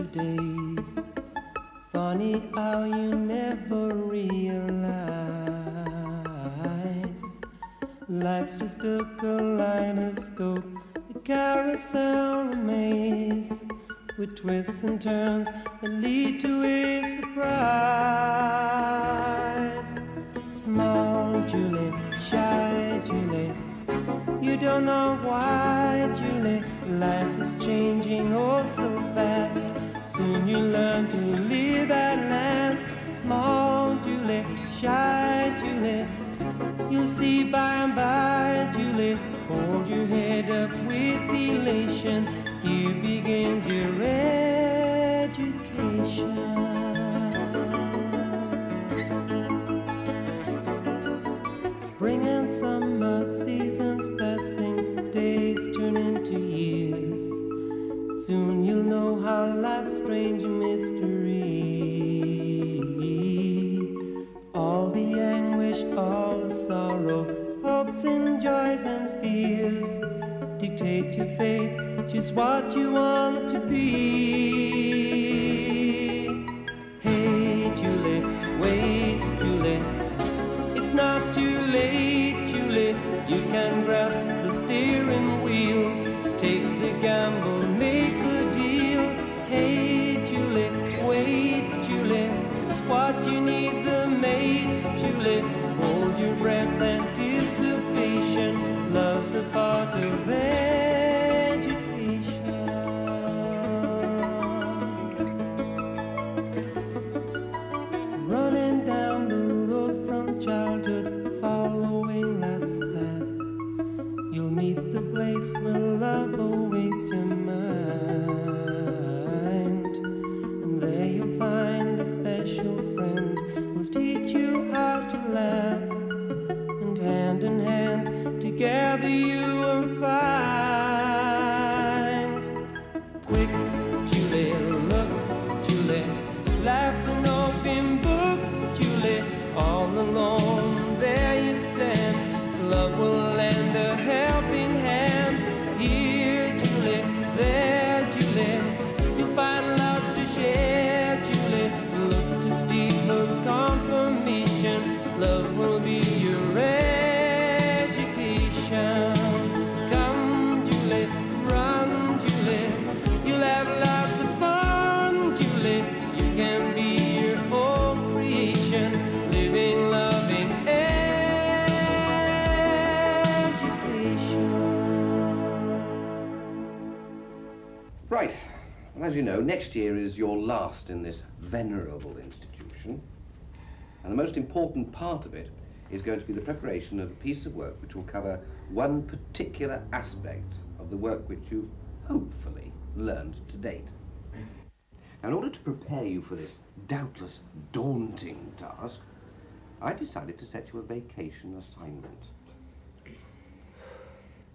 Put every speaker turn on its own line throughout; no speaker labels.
to days. Funny how you never realize life's just a kaleidoscope, a carousel, a maze with twists and turns that lead to a surprise. Small Julie, shy Julie, you don't know why, Julie. Life is changing oh so fast. Soon you learn to live at last. Small Julie, shy Julie, you'll see by and by, Julie. Hold your head up with elation. Here begins your education. Spring and summer seasons passing, days turn into years. Soon you'll know how life's strange mystery. All the anguish, all the sorrow, hopes and joys and fears dictate your fate, just what you want to be.
Next year is your last in this venerable institution. And the most important part of it is going to be the preparation of a piece of work which will cover one particular aspect of the work which you've hopefully learned to date. Now, in order to prepare you for this doubtless daunting task, I decided to set you a vacation assignment.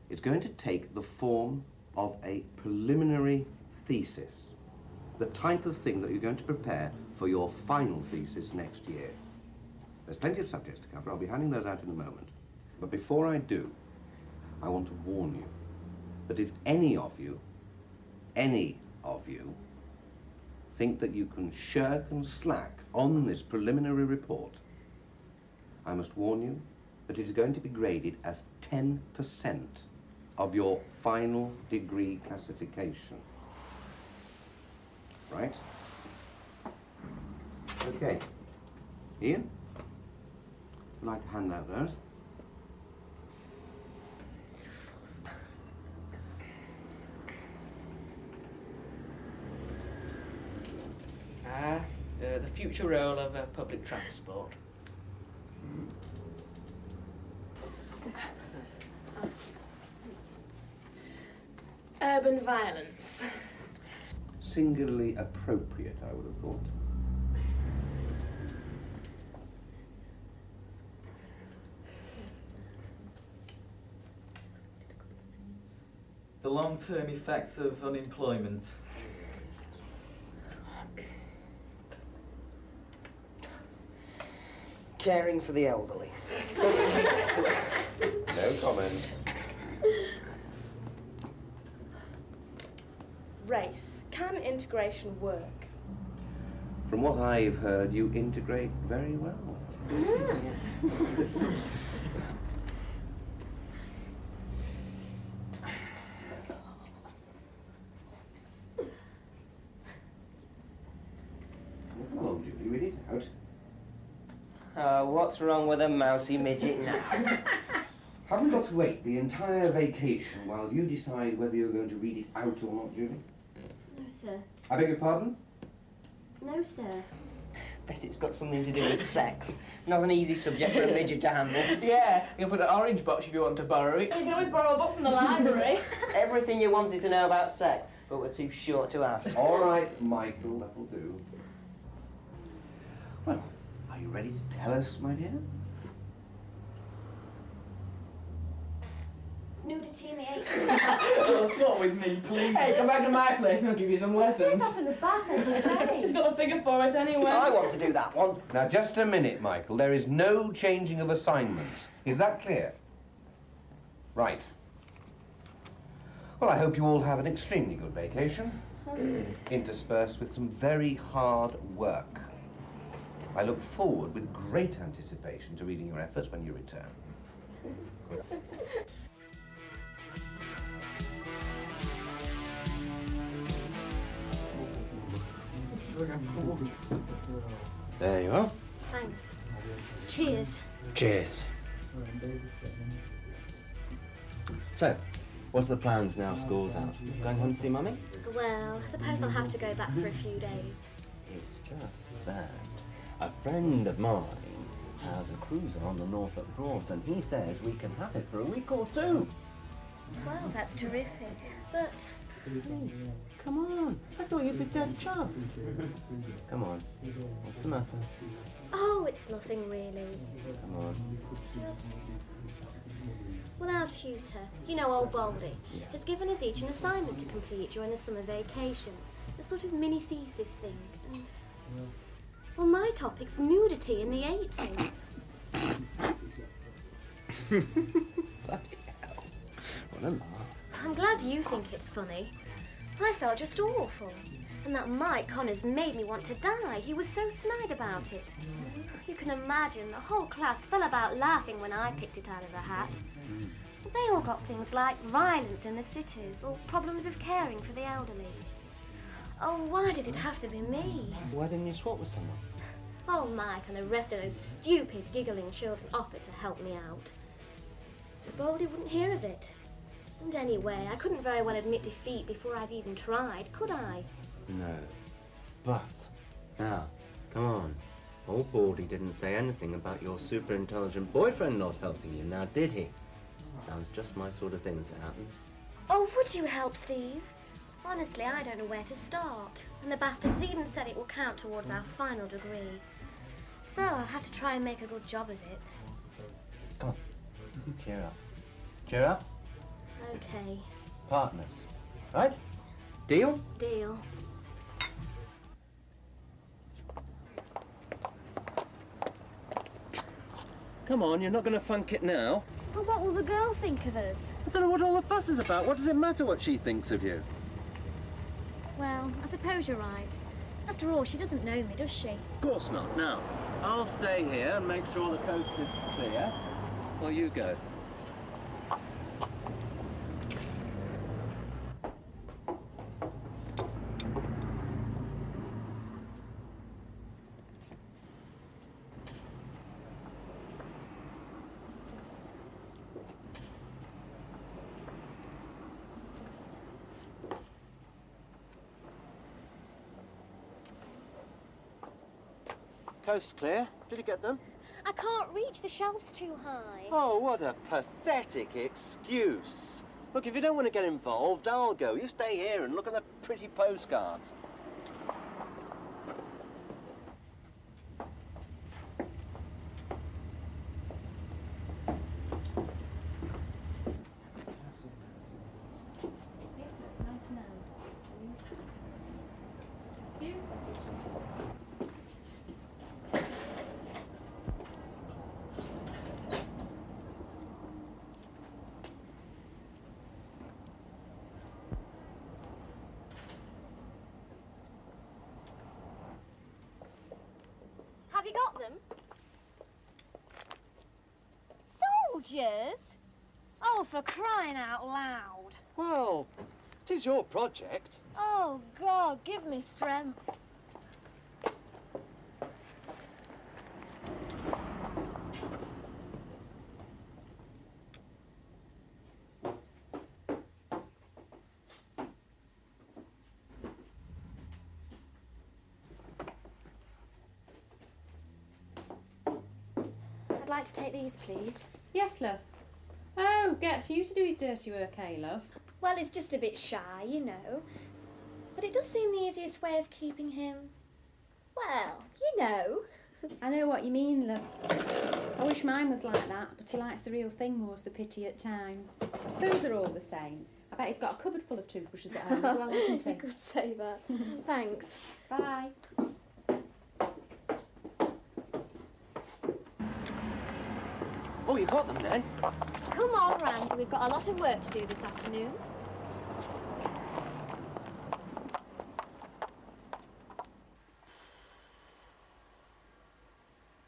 It's going to take the form of a preliminary thesis, the type of thing that you're going to prepare for your final thesis next year. There's plenty of subjects to cover. I'll be handing those out in a moment. But before I do, I want to warn you that if any of you, any of you, think that you can shirk and slack on this preliminary report, I must warn you that it is going to be graded as 10% of your final degree classification. Right? Okay. Ian? Would you like to hand out those?
Ah, uh, the future role of uh, public transport.
Urban violence.
Singularly appropriate, I would have thought.
The long-term effects of unemployment.
Caring for the elderly.
No comment.
Race. Can integration work?
From what I've heard, you integrate very well. Come along, Julie, read it out.
Uh, what's wrong with a mousy midget now?
Haven't got to wait the entire vacation while you decide whether you're going to read it out or not, Julie.
No, sir.
I beg your pardon?
No, sir.
Bet it's got something to do with sex. Not an easy subject for a midget to handle.
Yeah, you can put an orange box if you want to borrow it.
You can always borrow a book from the library.
Everything you wanted to know about sex, but were too short to ask.
All right, Michael, that'll do. Well, are you ready to tell us, my dear?
Nudity in the 80s.
What's what with me, please?
Hey, come back to my place and I'll give you some lessons.
Sit up in the back every day.
She's got a figure for it anyway.
I want to do that one.
Now, just a minute, Michael. There is no changing of assignments. Is that clear? Right. Well, I hope you all have an extremely good vacation, hmm. interspersed with some very hard work. I look forward with great anticipation to reading your efforts when you return. There you are.
Thanks. Cheers.
Cheers. So, what's the plans now school's out? Going home to see Mummy?
Well, I suppose I'll have to go back for a few days.
It's just that a friend of mine has a cruiser on the Norfolk Broads and he says we can have it for a week or two.
Well, that's terrific. But
Come on, I thought you'd be dead chuffed. Come on, what's the matter?
oh, it's nothing really.
Come on.
Just well, our tutor, you know, old Baldy, has given us each an assignment to complete during the summer vacation. A sort of mini thesis thing. And, well, my topic's nudity in the 80s.
Bloody hell. What a laugh.
I'm glad you think it's funny. I felt just awful. And that Mike Connors made me want to die. He was so snide about it. You can imagine the whole class fell about laughing when I picked it out of the hat. They all got things like violence in the cities or problems of caring for the elderly. Oh, why did it have to be me?
Why didn't you swap with someone?
Oh, Mike and the rest of those stupid, giggling children offered to help me out. But Baldy wouldn't hear of it. And anyway, I couldn't very well admit defeat before I've even tried, could I?
No. But, now, come on. Old Baldy didn't say anything about your super intelligent boyfriend not helping you, now did he? Sounds just my sort of thing as it happens.
Oh, would you help, Steve? Honestly, I don't know where to start. And the bastards even said it will count towards our final degree. So I'll have to try and make a good job of it.
Come on. Cheer up. Cheer up.
Okay,
Partners. Right? Deal?
deal.
Come on, you're not going to funk it now.
But what will the girl think of us?
I don't know what all the fuss is about. What does it matter what she thinks of you?
Well, I suppose you're right. After all, she doesn't know me, does she?
Of course not. Now, I'll stay here and make sure the coast is clear. Or you go. Coast's clear. Did you get them?
I can't reach the shelves too high.
Oh, what a pathetic excuse. Look, if you don't want to get involved, I'll go. You stay here and look at the pretty postcards.
For crying out loud.
Well, it is your project.
Oh, God, give me strength. I'd like to take these, please.
Yes, love. Get you to do his dirty work, eh, love?
Well, he's just a bit shy, you know. But it does seem the easiest way of keeping him. Well, you know.
I know what you mean, love. I wish mine was like that, but he likes the real thing more's the pity at times. I suppose they're all the same. I bet he's got a cupboard full of toothbrushes at home as well, hasn't he?
you could say that. Thanks.
Bye.
Oh, you got them then?
Come on, Randy. We've got a lot of work to do this afternoon.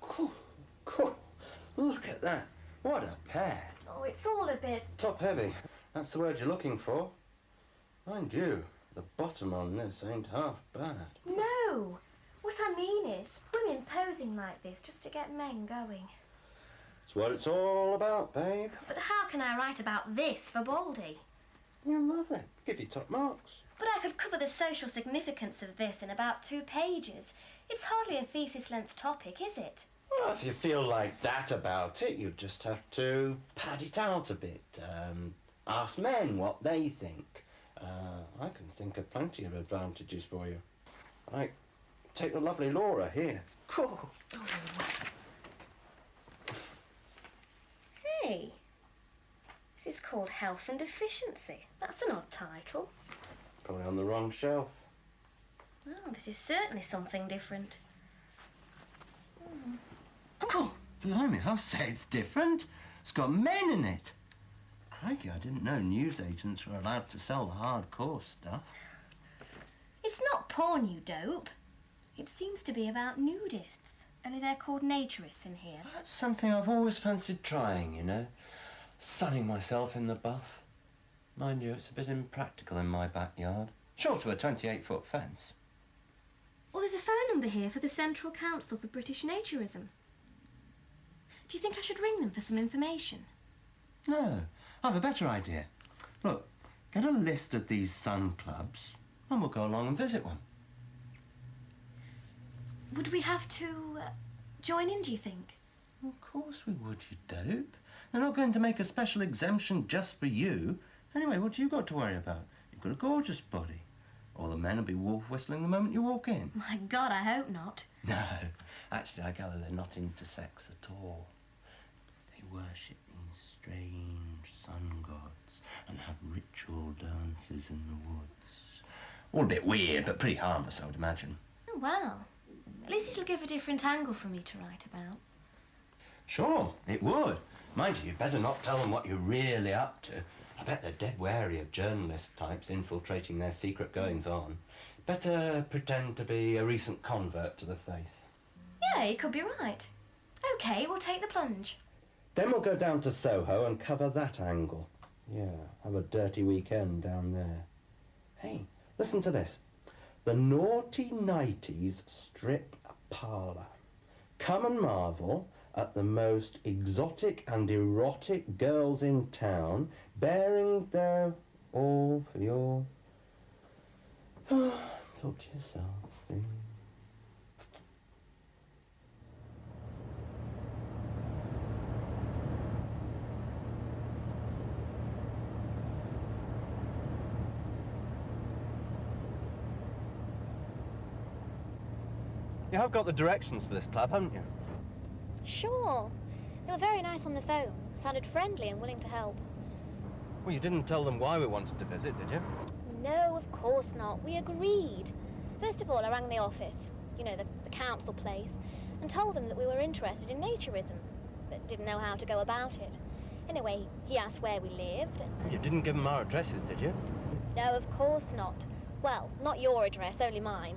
Cool, cool. Look at that. What a pair.
Oh, it's all a bit.
Top heavy. That's the word you're looking for. Mind you, the bottom on this ain't half bad.
No! What I mean is, women posing like this just to get men going.
It's what it's all about, babe.
But how can I write about this for Baldy?
You'll love it. Give you top marks.
But I could cover the social significance of this in about two pages. It's hardly a thesis length topic, is it?
Well, if you feel like that about it, you just have to pad it out a bit. Um, ask men what they think. Uh, I can think of plenty of advantages for you. Like, take the lovely Laura here. Cool.
Hey, this is called Health and Efficiency. That's an odd title.
Probably on the wrong shelf.
Oh, this is certainly something different. Hmm.
Oh, blimey, I'll say it's different. It's got men in it. Crikey, I didn't know newsagents were allowed to sell the hardcore stuff.
It's not porn, you dope. It seems to be about nudists. Only they're called naturists in here.
That's something I've always fancied trying, you know. Sunning myself in the buff. Mind you, it's a bit impractical in my backyard. Short of a 28 foot fence.
Well, there's a phone number here for the Central Council for British Naturism. Do you think I should ring them for some information?
No, I've a better idea. Look, get a list of these sun clubs and we'll go along and visit one.
Would we have to uh, join in, do you think?
Of course we would, you dope. They're not going to make a special exemption just for you. Anyway, what do you got to worry about? You've got a gorgeous body. All the men will be wolf whistling the moment you walk in.
My God, I hope not.
No, actually, I gather they're not into sex at all. They worship these strange sun gods and have ritual dances in the woods. All a bit weird, but pretty harmless, I would imagine.
Oh, well. At least it'll give a different angle for me to write about.
Sure, it would. Mind you, you'd better not tell them what you're really up to. I bet they're dead wary of journalist types infiltrating their secret goings on. Better pretend to be a recent convert to the faith.
Yeah, you could be right. OK, we'll take the plunge.
Then we'll go down to Soho and cover that angle. Yeah, have a dirty weekend down there. Hey, listen to this. The Naughty Nighties Strip Parlour. Come and marvel at the most exotic and erotic girls in town, baring their all for your... Talk to yourself. eh? You have got the directions to this club, haven't you?
Sure. They were very nice on the phone. Sounded friendly and willing to help.
Well, you didn't tell them why we wanted to visit, did you?
No, of course not. We agreed. First of all, I rang the office, you know, the, the council place, and told them that we were interested in naturism, but didn't know how to go about it. Anyway, he asked where we lived. and-
You didn't give them our addresses, did you?
No, of course not. Well, not your address, only mine.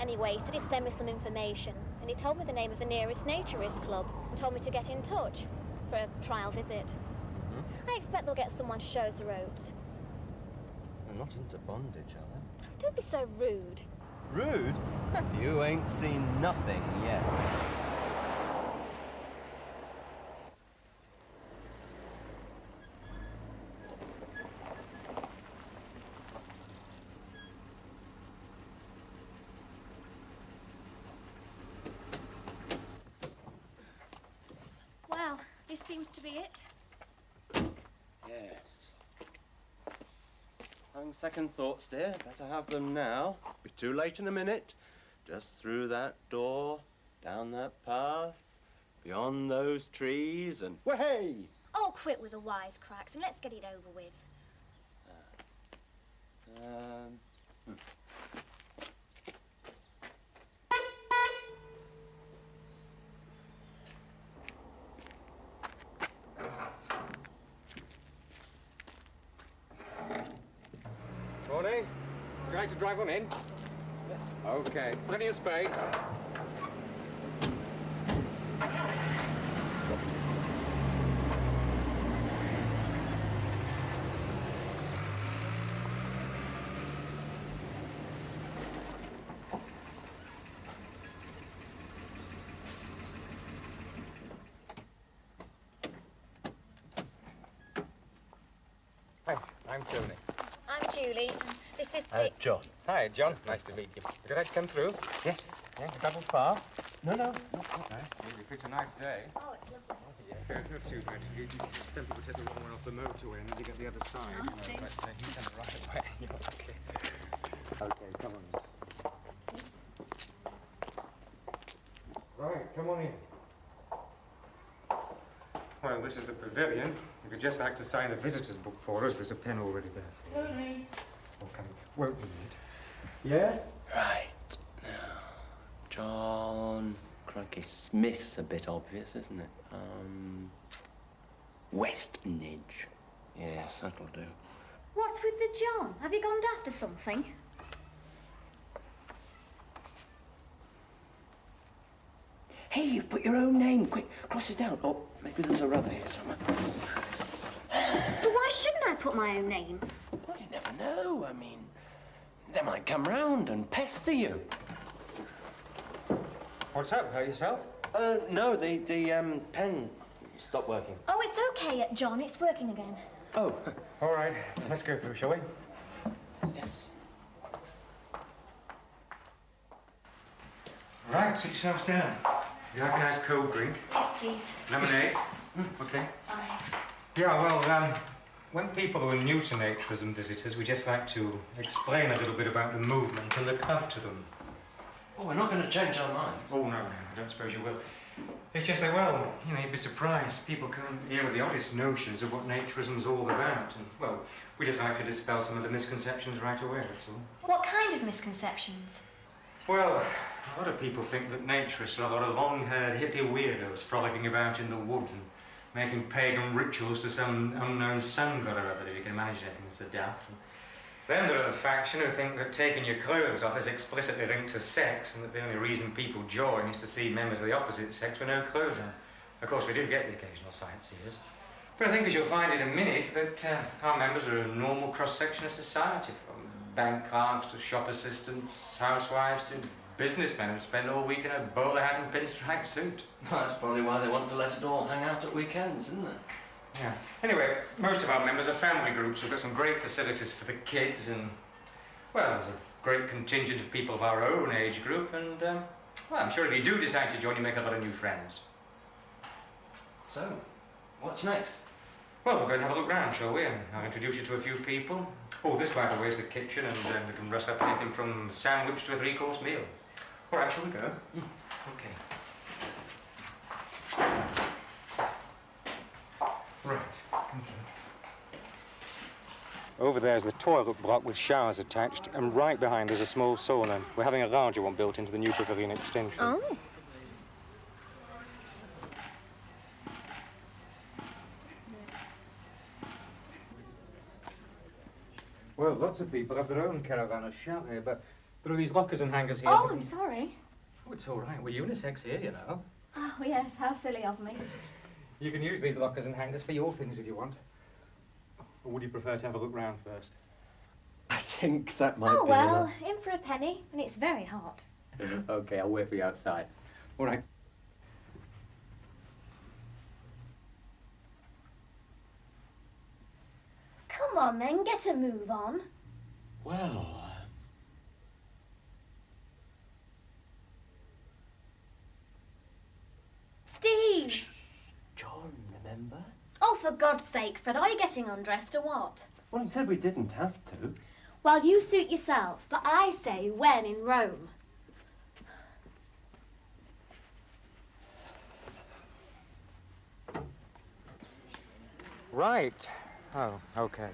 Anyway, he said he'd send me some information, and he told me the name of the nearest naturist club and told me to get in touch for a trial visit. Mm-hmm. I expect they'll get someone to show us the ropes.
They're not into bondage, are they?
Don't be so rude.
Rude? you ain't seen nothing yet.
Well, this seems to be it.
Yes. Having second thoughts, dear. Better have them now. Be too late in a minute. Just through that door, down that path, beyond those trees, and way!
Oh, quit with the wisecracks and let's get it over with.
Um,
Morning. You like to drive on in? Okay. Plenty of space. Hi, I'm Tony.
I'm Julie. This is
Uh,
Dick.
John. Hi, John. Nice to meet you. Would you like to come through? Yes. Yeah, travel far? No, no. Not far. No. We picked a nice day.
Oh, it's lovely.
Yeah, it's not too bad. You, you, some people take the wrong one off the motorway and then you get the other side.
Oh,
you know,
see.
but uh, you come the right way. Yeah, okay. Okay, come on. Right, come on in. Well, this is the pavilion. If you'd just like to sign the visitor's book for us, there's a pen already there.
Won't need.
Oh, need. Yes?
right. Now, John. Crikey, Smith's a bit obvious, isn't it? Um. Westnidge. Yes, that'll do.
What's with the John? Have you gone after something?
Hey, you put your own name. Quick, cross it down. Oh, maybe there's a rubber here somewhere.
But why shouldn't I put my own name?
Well, you never know. I mean, they might come round and pester you.
What's up? Hurt yourself?
Uh, no, the, the, um, pen stopped working.
Oh, it's okay, John. It's working again.
Oh,
All right, let's go through, shall we?
yes.
Right, sit yourselves down. You like a nice cold drink?
Yes, please.
Lemonade? Okay. Yeah, well, um, when people who are new to naturism visitors, we just like to explain a little bit about the movement and the club to them.
Oh, we're not going to change our minds.
Oh, no, no, I don't suppose you will. It's just that, well, you know, you'd be surprised. People come here with the oddest notions of what naturism's all about. And, well, we just like to dispel some of the misconceptions right away, that's all.
What kind of misconceptions?
Well, a lot of people think that naturists are a lot of long-haired hippie weirdos frolicking about in the woods and making pagan rituals to some unknown sun god or other, if you can imagine anything so daft. Then there are the faction who think that taking your clothes off is explicitly linked to sex and that the only reason people join is to see members of the opposite sex with no clothes on. Of course, we do get the occasional sightseers. But I think, as you'll find in a minute, that uh, our members are a normal cross-section of society, from bank clerks to shop assistants, housewives to businessmen who spend all week in a bowler hat and pinstripe suit.
Well, that's probably why they want to let it all hang out at weekends, isn't it?
Yeah. Anyway, most of our members are family groups. We've got some great facilities for the kids and, well, there's a great contingent of people of our own age group and, um, well, I'm sure if you do decide to join, you make a lot of new friends.
So, what's next?
Well, we'll go and have a look round, shall we? And I'll introduce you to a few people. Oh, this, by the way, is the kitchen, and um, we can dress up anything from sandwich to a three-course meal. All right, shall we go? Okay. Right. come. Over there's the toilet block with showers attached, and right behind there's a small sauna. We're having a larger one built into the new pavilion extension.
Oh.
Well, lots of people have their own caravan or chalet, but there are these lockers and hangers here.
Oh, I'm sorry.
Oh, it's all right. We're unisex here, you know.
Oh, yes, how silly of me.
You can use these lockers and hangers for your things if you want. Or would you prefer to have a look round first?
I think that might
oh,
be
well, in for a penny, and it's very hot.
okay, I'll wait for you outside. All right.
Come on, then, get a move on.
Well,
Steve!
John, remember?
Oh, for God's sake, Fred, are you getting undressed or what?
Well, he said we didn't have to.
Well, you suit yourself, but I say when in Rome.
Right. Oh, okay.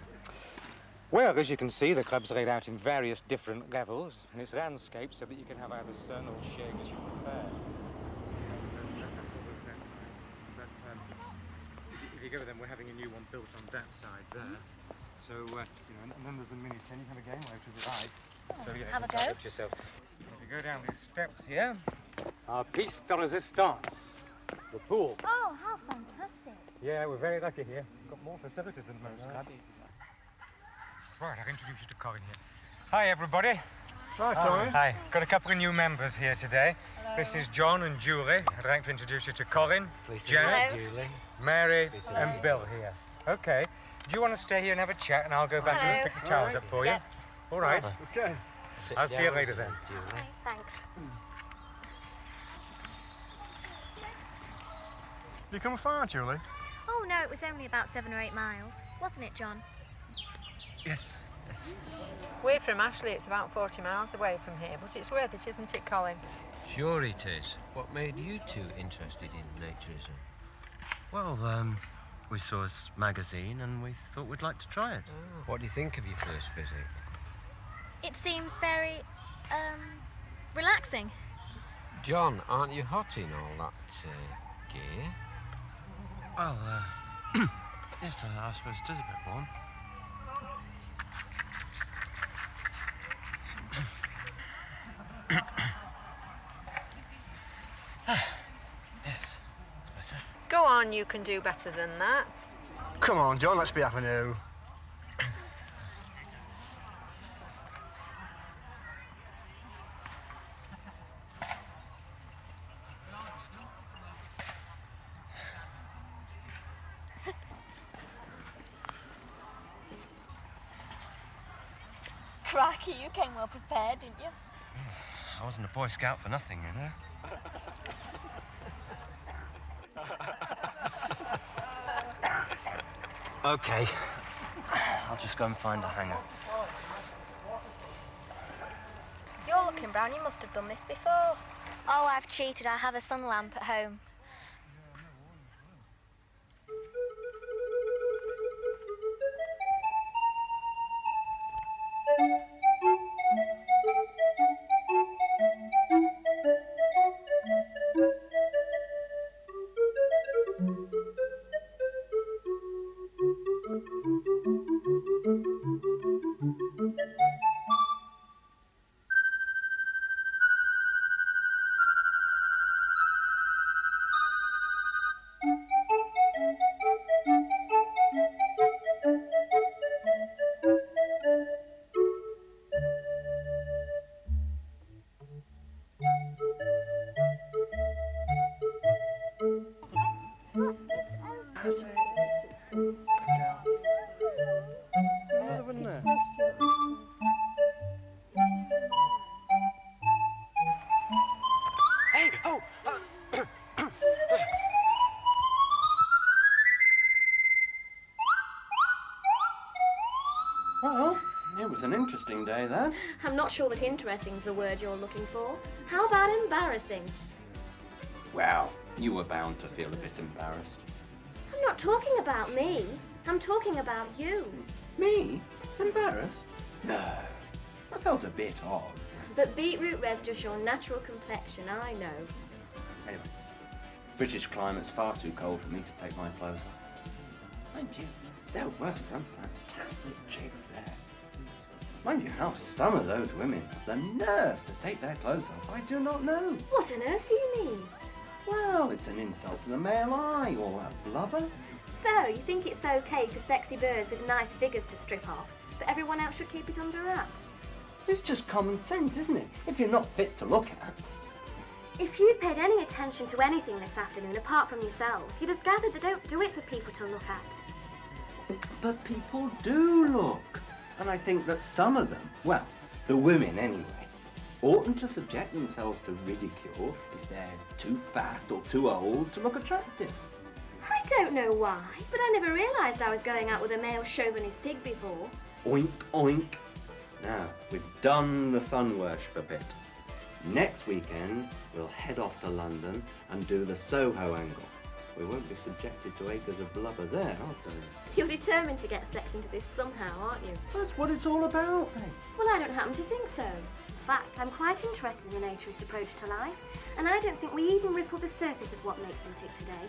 Well, as you can see, the club's laid out in various different levels, and it's landscaped so that you can have either sun or shade as you prefer. If you go with them, we're having a new one built on that side there. So, uh, you know, and then there's the mini tin. You have a game over to the right. So, yeah,
Have a
it's
go.
up yourself. If you go down these steps here, our piece de resistance, the pool.
Oh, how fantastic.
Yeah, we're very lucky here. We've Got more facilities than most clubs. Right, I'll introduce you to Colin here. Hi, everybody.
Hi, Tommy.
Hi. Got a couple of new members here today. This is John and Julie. I'd like to introduce you to Colin, Janet,
Hello.
Mary, and Bill here. Okay. Do you want to stay here and have a chat, and I'll go back and pick the towels up for you?
Yep.
All right.
Okay.
I'll see you later then.
Thanks.
You come far, Julie?
Oh, no, it was only about seven or eight miles. Wasn't it, John?
Yes. Yes.
We're from Ashley. It's about 40 miles away from here, but it's worth it, isn't it, Colin?
Sure it is. What made you two interested in naturism?
Well, um, we saw his magazine and we thought we'd like to try it.
What do you think of your first visit?
It seems very, um, relaxing.
John, aren't you hot in all that uh, gear?
Well, uh, yes, I, I suppose it is a bit warm. yes, better.
Go on, you can do better than that.
Come on, John, let's be having a.
Crikey, you came well prepared, didn't you?
I wasn't a Boy Scout for nothing, you know. Okay. I'll just go and find a hanger.
You're looking brown. You must have done this before. Oh, I've cheated. I have a sun lamp at home.
Well, it was an interesting day, that.
I'm not sure that interesting's the word you're looking for. How about embarrassing?
Well, you were bound to feel a bit embarrassed.
I'm not talking about me. I'm talking about you.
Me? Embarrassed? No. I felt a bit odd.
But beetroot red's just your natural complexion, I know.
Anyway, British climate's far too cold for me to take my clothes off. Mind you, there were some fantastic chicks there. Mind you, how some of those women have the nerve to take their clothes off, I do not know.
What on earth do you mean?
Well, it's an insult to the male eye, all that blubber.
So, you think it's okay for sexy birds with nice figures to strip off, but everyone else should keep it under wraps?
It's just common sense, isn't it? If you're not fit to look at.
If you'd paid any attention to anything this afternoon apart from yourself, you'd have gathered they don't do it for people to look at.
But people do look. And I think that some of them, well, the women anyway, oughtn't to subject themselves to ridicule if they're too fat or too old to look attractive.
I don't know why, but I never realised I was going out with a male chauvinist pig before.
Oink, oink. Now, we've done the sun worship a bit. Next weekend, we'll head off to London and do the Soho angle. We won't be subjected to acres of blubber there, I'll tell you.
You're determined to get sex into this somehow, aren't you?
That's what it's all about.
Well, I don't happen to think so. In fact, I'm quite interested in the naturist approach to life, and I don't think we even ripple the surface of what makes them tick today.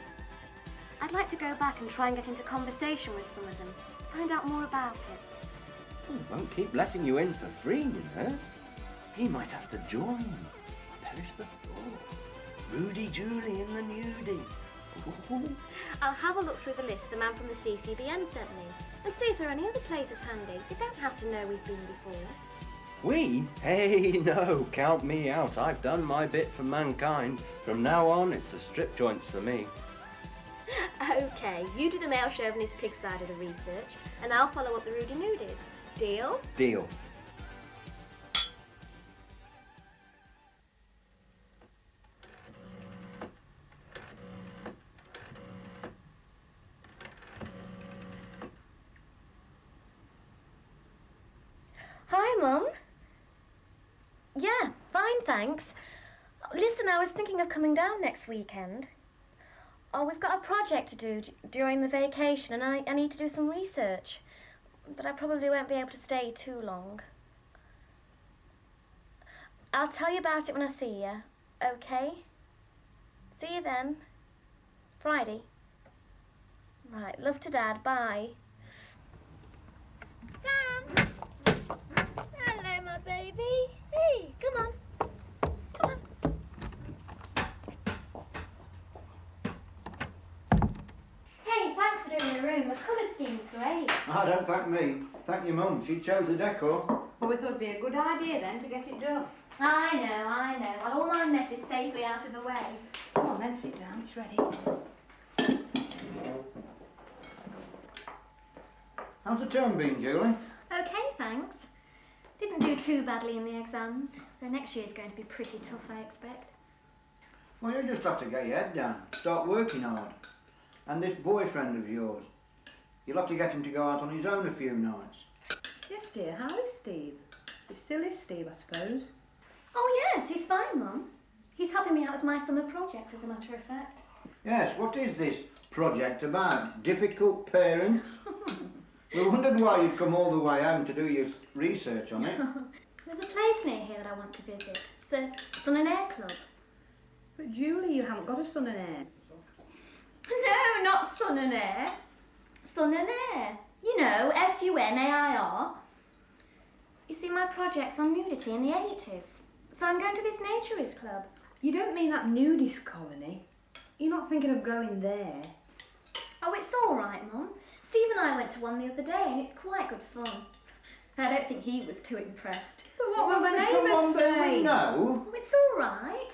I'd like to go back and try and get into conversation with some of them, find out more about it.
Hmm, we won't keep letting you in for free, you know. He might have to join. Perish the thought. Rudy Julie in the nudie.
I'll have a look through the list the man from the CCBN sent me, and see if there are any other places handy. They don't have to know we've been before.
We? Hey, no, count me out. I've done my bit for mankind. From now on, it's the strip joints for me.
okay, you do the male chauvinist pig side of the research, and I'll follow up the Rudy Nudies. Deal?
Deal.
Hi, Mum. Yeah, fine, thanks. Listen, I was thinking of coming down next weekend. Oh, we've got a project to do during the vacation, and I, I need to do some research. But I probably won't be able to stay too long. I'll tell you about it when I see you, okay? See you then. Friday. Right, love to Dad. Bye. Sam! Hello, my baby. Hey, come on. Come on. Hey, thanks for doing the room. The colour scheme's great.
Ah, don't thank me. Thank your mum. She chose the decor.
Well, we thought it'd be a good idea then to get it done.
I know, I know. I'll all my messes safely out of the way.
Come on then, sit down. It's ready.
How's the term been, Julie?
Okay, thanks. Didn't do too badly in the exams. So next year's going to be pretty tough, I expect.
Well, you just have to get your head down. Start working hard. And this boyfriend of yours, you'll have to get him to go out on his own a few nights.
Yes, dear. How is Steve? He still is Steve, I suppose.
Oh, yes, he's fine, Mum. He's helping me out with my summer project, as a matter of fact.
Yes, what is this project about? Difficult parents? we wondered why you'd come all the way home to do your research on it.
There's a place near here that I want to visit. It's a Sun and Air Club.
But Julie, you haven't got a son and Air.
No, not Sun and Air. Sun and Air. You know, S-U-N-A-I-R. You see, my project's on nudity in the 80s. So I'm going to this naturist club.
You don't mean that nudist colony? You're not thinking of going there?
Oh, it's all right, Mum. Steve and I went to one the other day and it's quite good fun. I don't think he was too impressed.
But what will the
Mr.
neighbours
London,
say?
we know.
Oh, it's all right.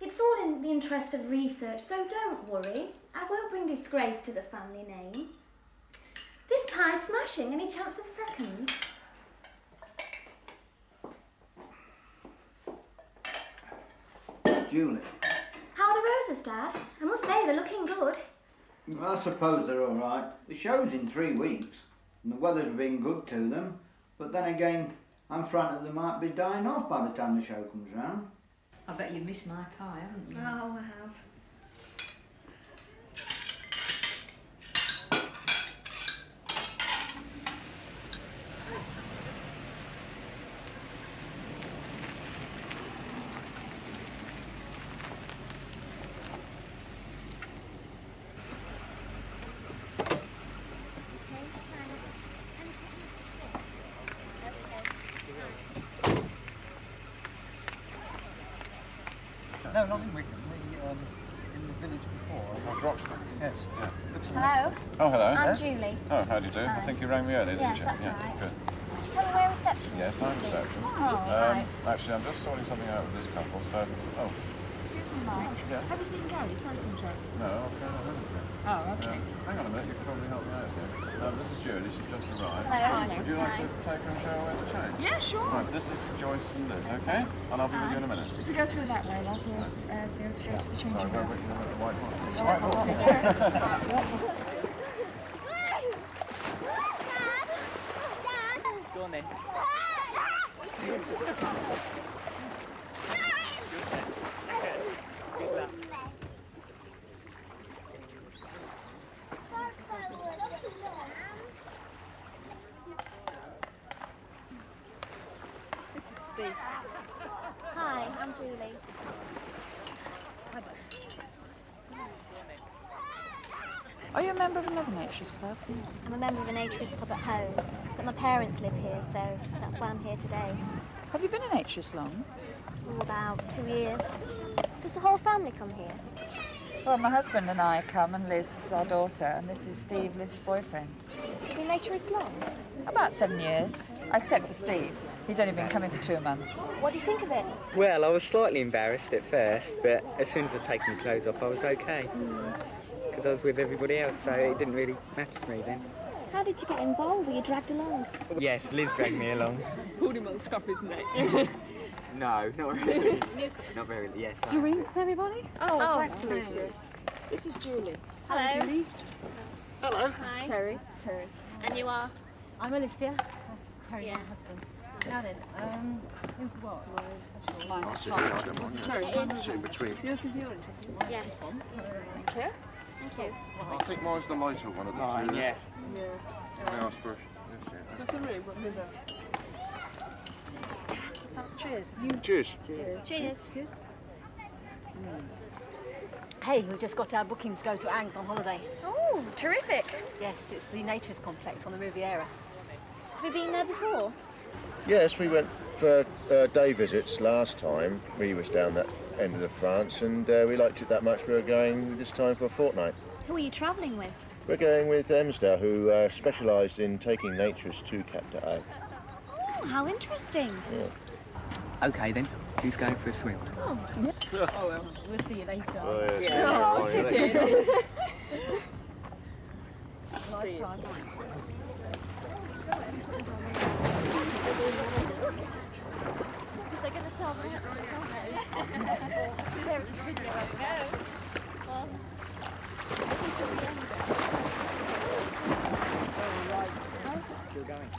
It's all in the interest of research, so don't worry. I won't bring disgrace to the family name. This pie's smashing. Any chance of seconds?
Julie,
How are the roses, Dad? I must say, they're looking good.
I suppose they're all right. The show's in three weeks, and the weather's been good to them. But then again, I'm frightened they might be dying off by the time the show comes round.
I bet you missed my pie, haven't you?
Oh, I have.
Oh, how do you do? I think you rang me earlier,
Yes,
didn't you?
that's
yeah,
right.
good.
Just tell me where reception.
Yes, I'm reception.
Oh,
um,
right.
Actually, I'm just sorting something out with this couple, so... Oh,
Excuse me, Mike.
Yeah.
Have you seen Gary? Sorry to interrupt.
no, okay, I haven't.
Oh, okay.
Um, hang on a minute, you can probably help me out here. Um, this is Julie, she's just arrived.
Hello.
Would you like to take her and show her where to change?
Yeah, sure.
Right, this is Joyce and Liz, okay? And I'll be with you in a minute.
If you go through that way, you'll uh, be able to go to the changing
Sorry, where,
room.
where, where, the white one? The white one.
be there.
Go on then.
This is Steve.
Hi, I'm Julie.
Are you a member of another naturist club?
I'm a member of a naturist club at home, but my parents live here, so that's why I'm here today.
Have you been a naturist long?
Oh, about two years. Does the whole family come here?
Well, my husband and I come, and Liz is our daughter, and this is Steve, Liz's boyfriend.
Have you been naturist long?
About seven years, except for Steve. He's only been coming for two months.
What do you think of it?
Well, I was slightly embarrassed at first, but as soon as I'd taken my clothes off, I was okay. Because I was with everybody else, so it didn't really matter to me then.
How did you get involved? Were you dragged along?
Yes, Liz dragged me along.
Pulled him on the scuffers neck.
No, not really. not very, yes. I-
Drinks, everybody?
Oh,
oh
thanks,
thanks.
Lucius.
This is Julie.
Hello.
Julie.
Hello. Hi.
Terry. Terry.
And you are?
I'm Alicia.
Terry,
my husband. Now then, um, who's what?
Mine's
sit
Tom.
here, I don't mind.
Terry,
I'll sit in between.
Yours is your interesting one.
Yes.
Thank you.
Thank you.
I think mine's the lighter one of the
Mine,
two.
yes.
Yeah.
Can I ask for? Yes, yeah.
What's the room? What is it? Cheers.
Cheers.
Cheers.
Hey, we've just got our booking to go to Angs on holiday.
Oh, terrific.
Yes, it's the naturist complex on the Riviera.
Have you been there before?
Yes, we went for uh, day visits last time. We was down that end of the France, and uh, we liked it that much. We were going this time for a fortnight.
Who are you travelling with?
We're going with Emsda, who uh, specialised in taking naturists to Cap d'Agde.
Oh, how interesting.
Yeah.
Okay then, who's going for a swim?
Oh.
oh well, we'll see you later.
Oh, yeah, see you
Oh,
later.
Chicken.
See you.
Because they're going to sell my aren't they? There it's a video where it goes. Well, I think it'll be end.
Still going.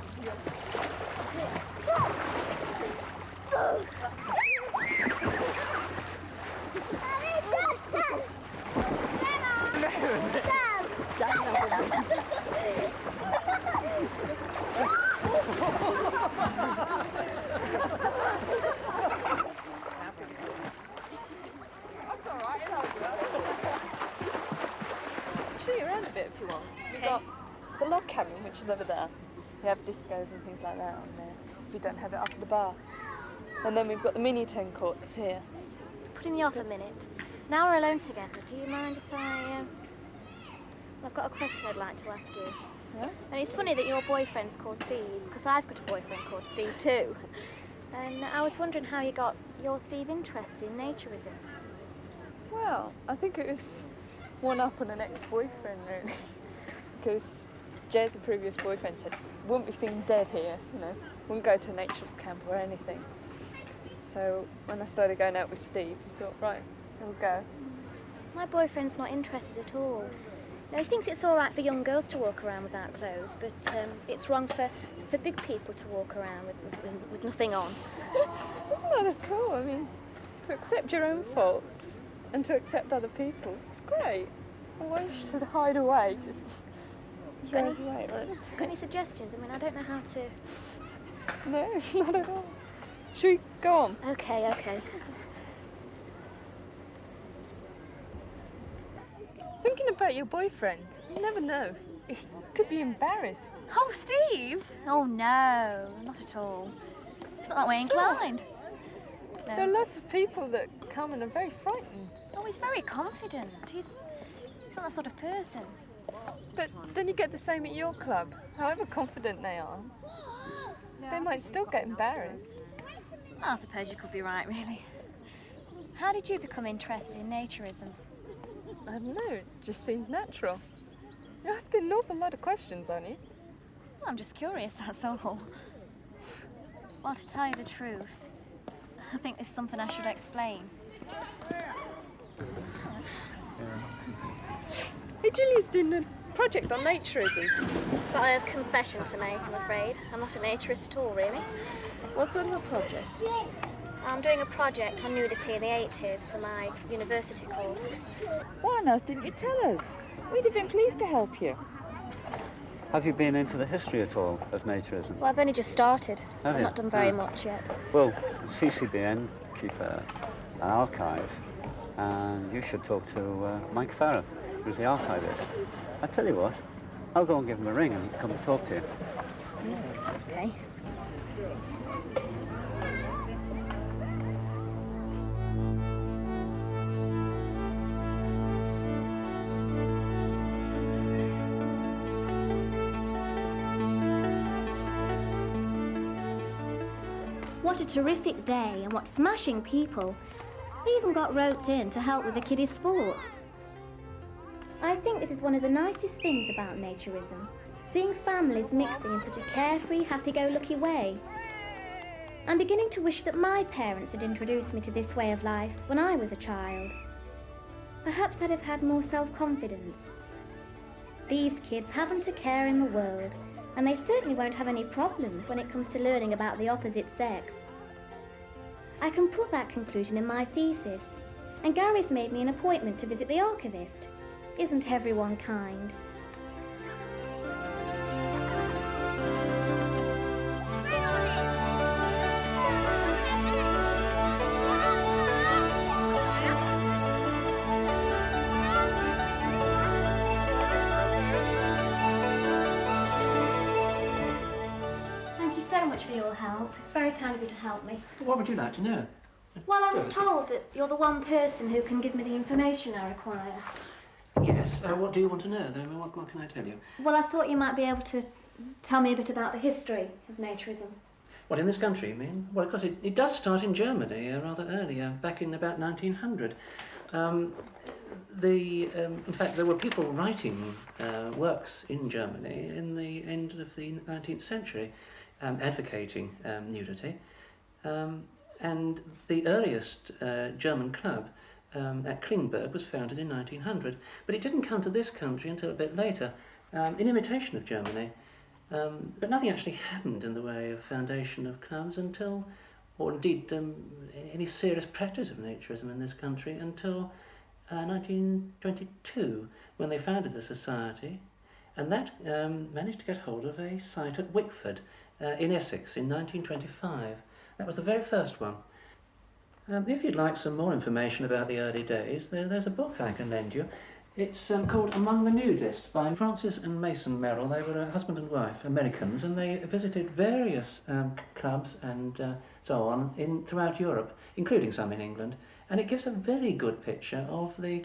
That's all right. I'll show you around a bit if you want. We've got the log cabin, which is over there. We have discos and things like that on there. If you don't have it up at the bar. And then we've got the mini ten courts here.
Putting me off a minute. Now we're alone together. Do you mind if I... Um... I've got a question I'd like to ask you.
Yeah?
And it's funny that your boyfriend's called Steve, because I've got a boyfriend called Steve too. And I was wondering how you got your Steve interested in naturism.
Well, I think it was one up on an ex-boyfriend really, because Jez, a previous boyfriend, said wouldn't be seen dead here. You know, wouldn't go to a naturist camp or anything. So when I started going out with Steve, he thought, right, we'll go.
My boyfriend's not interested at all. No, he thinks it's all right for young girls to walk around without clothes, but um, it's wrong for, for big people to walk around with, with, with nothing on.
It's not at all. I mean, to accept your own faults and to accept other people's, it's great. Why should hide away? Just
Got any, got any suggestions? I mean, I don't know how to...
No, not at all. Should we go on?
Okay, okay.
Thinking about your boyfriend, you never know. He could be embarrassed.
Oh, Steve? Oh, no, not at all. It's not that way inclined.
There are lots of people that come and are very frightened.
Oh, he's very confident. He's, he's not that sort of person.
But don't you get the same at your club? However confident they are, they might still get embarrassed.
Oh, I suppose you could be right, really. How did you become interested in naturism?
I don't know, it just seemed natural. You're asking an awful lot of questions, aren't you?
I'm just curious, that's all. Well, to tell you the truth, I think there's something I should explain.
Hey, Julia's doing a project on naturism.
Got a confession to make, I'm afraid. I'm not a naturist at all, really.
What sort of a project?
I'm doing a project on nudity in the 80s for my university course.
Why on earth didn't you tell us? We'd have been pleased to help you.
Have you been into the history at all of naturism?
Well, I've only just started.
Have
I've
you?
not done very
Ah.
much yet.
Well, CCBN keep a, an archive, and you should talk to uh, Mike Farrow, who's the archivist. I tell you what, I'll go and give him a ring and he can come and talk to you.
Okay.
What a terrific day and what smashing people. They even got roped in to help with the kiddies' sports. I think this is one of the nicest things about naturism, seeing families mixing in such a carefree, happy-go-lucky way. I'm beginning to wish that my parents had introduced me to this way of life when I was a child. Perhaps I'd have had more self-confidence. These kids haven't a care in the world, and they certainly won't have any problems when it comes to learning about the opposite sex. I can put that conclusion in my thesis, and Gary's made me an appointment to visit the archivist. Isn't everyone kind? Thank you so much for your help. It's very kind of you to help me.
What would you like to know?
Well, I was told that you're the one person who can give me the information I require.
Yes. Uh, what do you want to know, then? What, what can I tell you?
Well, I thought you might be able to tell me a bit about the history of naturism.
What, in this country, you mean? Well, of course, it, it does start in Germany uh, rather earlier, back in about 1900. Um, the, um, in fact, there were people writing uh, works in Germany in the end of the 19th century um, advocating um, nudity. Um, and the earliest uh, German club um, at Klingberg was founded in 1900. But it didn't come to this country until a bit later, um, in imitation of Germany. Um, but nothing actually happened in the way of foundation of clubs until, or indeed um, any serious practice of naturism in this country until uh, 1922, when they founded the society, and that um, managed to get hold of a site at Wickford uh, in Essex in 1925. That was the very first one. Um, if you'd like some more information about the early days, there, there's a book I can lend you. It's um, called Among the Nudists by Frances and Mason Merrill. They were a husband and wife, Americans, and they visited various um, clubs and uh, so on in throughout Europe, including some in England. And it gives a very good picture of the,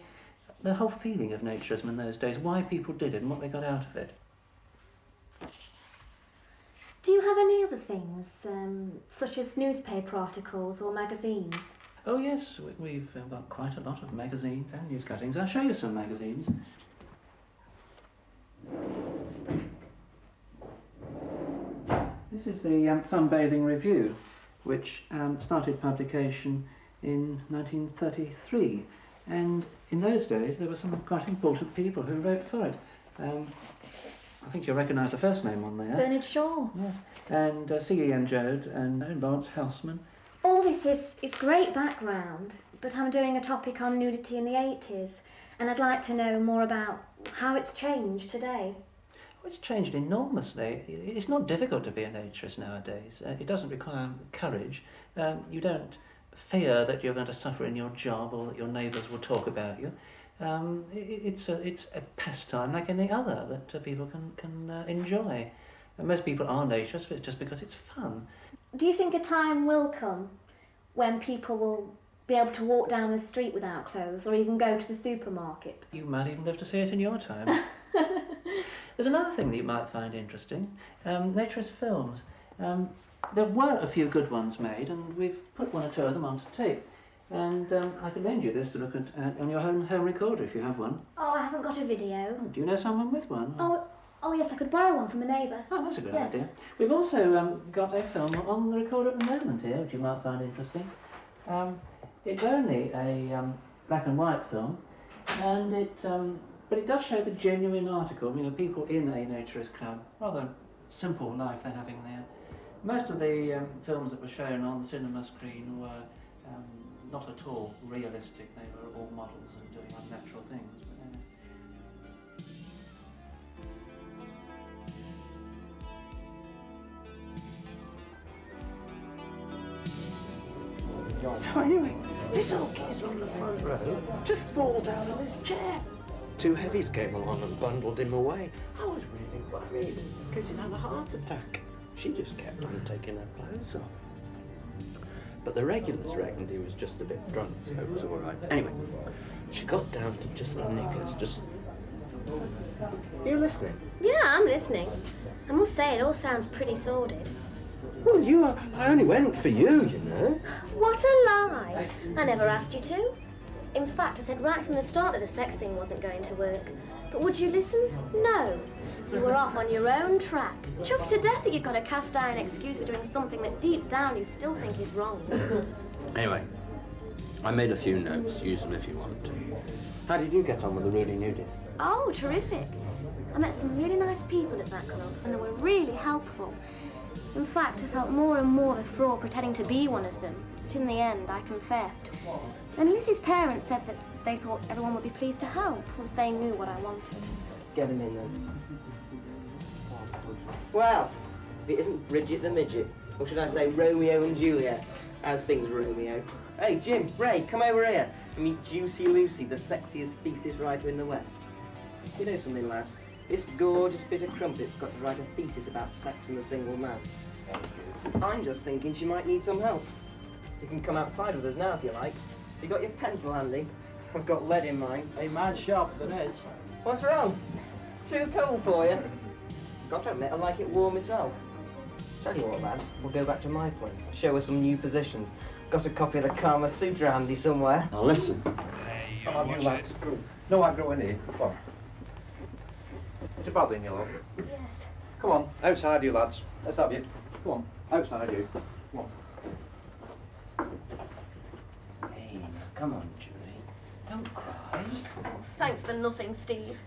the whole feeling of naturism in those days, why people did it and what they got out of it.
Do you have any other things, um, such as newspaper articles or magazines?
Oh yes, we- we've uh, got quite a lot of magazines and news cuttings. I'll show you some magazines. This is the um, Sunbathing Review, which um, started publication in 1933. And in those days, there were some quite important people who wrote for it. Um, I think you'll recognise the first name on there.
Bernard Shaw.
Yes. And uh, C.E.M. Joad and Laurence Housman.
All this is, is great background, but I'm doing a topic on nudity in the 80s, and I'd like to know more about how it's changed today.
Well, it's changed enormously. It's not difficult to be a naturist nowadays. Uh, it doesn't require courage. Um, you don't fear that you're going to suffer in your job or that your neighbours will talk about you. Um, i i- it's, a, it's a pastime like any other that uh, people can, can uh, enjoy. And most people are naturists, but it's just because it's fun.
Do you think a time will come when people will Be able to walk down the street without clothes or even go to the supermarket.
You might even live to see it in your time. There's another thing that you might find interesting um, naturist films. Um, there were a few good ones made, and we've put one or two of them onto tape. And um, I can lend you this to look at uh, on your home, home recorder if you have one.
Oh, I haven't got a video.
Do you know someone with one?
Oh, oh yes, I could borrow one from a neighbour.
Oh, that's a good
yes.
idea. We've also um, got a film on the recorder at the moment here, which you might find interesting. Um, it's only a um, black and white film, and it um, but it does show the genuine article. You know, people in a naturist club, rather simple life they're having there. Most of the um, films that were shown on the cinema screen were um, not at all realistic. They were all models and doing unnatural things.
So anyway, this old geezer on the front row just falls out of his chair. Two heavies came along and bundled him away. I was really worried in case he'd had a heart attack. She just kept on taking her clothes off. But the regulars reckoned he was just a bit drunk, so it was all right. Anyway, she got down to just her knickers, just... You listening?
Yeah, I'm listening. I must say, it all sounds pretty sordid.
Well, you, are, I only went for you, you know.
What a lie! I never asked you to. In fact, I said right from the start that the sex thing wasn't going to work. But would you listen? No. You were off on your own track. Chuffed to death that you've got a cast iron excuse for doing something that deep down you still think is wrong.
Anyway, I made a few notes. Use them if you want to. How did you get on with the Rudy Nudist?
Oh, terrific. I met some really nice people at that club, and they were really helpful. In fact, I felt more and more a fraud pretending to be one of them. But in the end, I confessed. And Lizzie's parents said that they thought everyone would be pleased to help once they knew what I wanted.
Get him in then. Well, if it isn't Bridget the Midget, or should I say Romeo and Juliet, how's things, Romeo? Hey, Jim, Ray, come over here and meet Juicy Lucy, the sexiest thesis writer in the West. You know something, lads? This gorgeous bit of crumpet's got to write a thesis about sex and the single man. I'm just thinking she might need some help. You can come outside with us now if you like. You got your pencil handy? I've got lead in mine.
A man sharper than is.
What's wrong? Too cold for you? Got to admit, I like it warm myself. Tell you what, lads, we'll go back to my place. Show her some new positions. Got a copy of the Kama Sutra handy somewhere.
Now listen.
Come on, you lads. No aggro in here. Come on. Is it bothering you, love?
Yes.
Come on, outside you lads. Let's have you. Come on, outside you. Come on.
Hey, come on, Julie. Don't cry.
Thanks for nothing, Steve.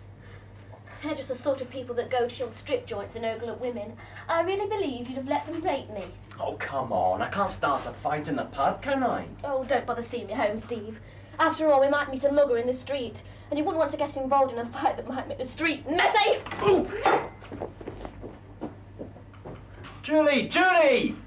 They're just the sort of people that go to your strip joints and ogle at women. I really believe you'd have let them rape me.
Oh, come on. I can't start a fight in the pub, can I?
Oh, don't bother seeing me home, Steve. After all, we might meet a mugger in the street, and you wouldn't want to get involved in a fight that might make the street messy.
Julie! Julie!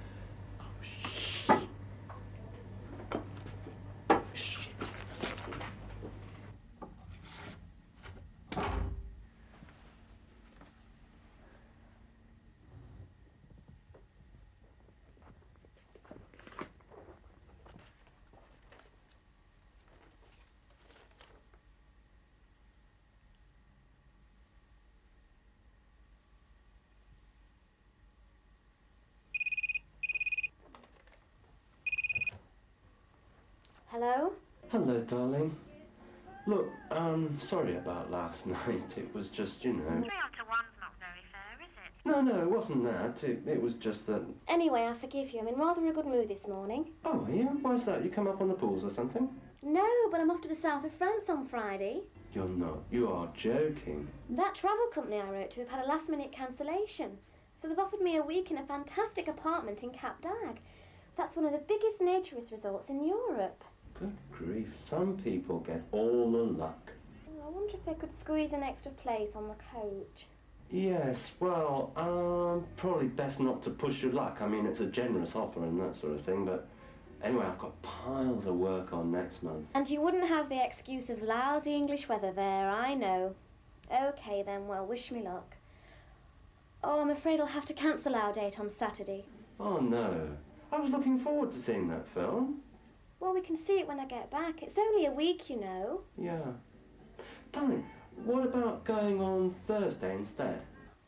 Hello?
Hello, darling. Look, um, sorry about last night. It was just, you know.
Three after one's not very fair, is it?
No, no, it wasn't that. It, it was just that.
Anyway, I forgive you. I'm in rather a good mood this morning.
Oh, are you? Why's that? You come up on the pools or something?
No, but I'm off to the south of France on Friday.
You're not. You are joking.
That travel company I wrote to have had a last minute cancellation. So they've offered me a week in a fantastic apartment in Cap d'Agde. That's one of the biggest naturist resorts in Europe.
Good grief. Some people get all the luck.
I wonder if they could squeeze an extra place on the coach.
Yes, well, um, probably best not to push your luck. I mean, it's a generous offer and that sort of thing, but anyway, I've got piles of work on next month.
And you wouldn't have the excuse of lousy English weather there, I know. Okay then, well, wish me luck. Oh, I'm afraid I'll have to cancel our date on Saturday.
Oh, no. I was looking forward to seeing that film.
Well, we can see it when I get back. It's only a week, you know.
Yeah. Darling, what about going on Thursday instead?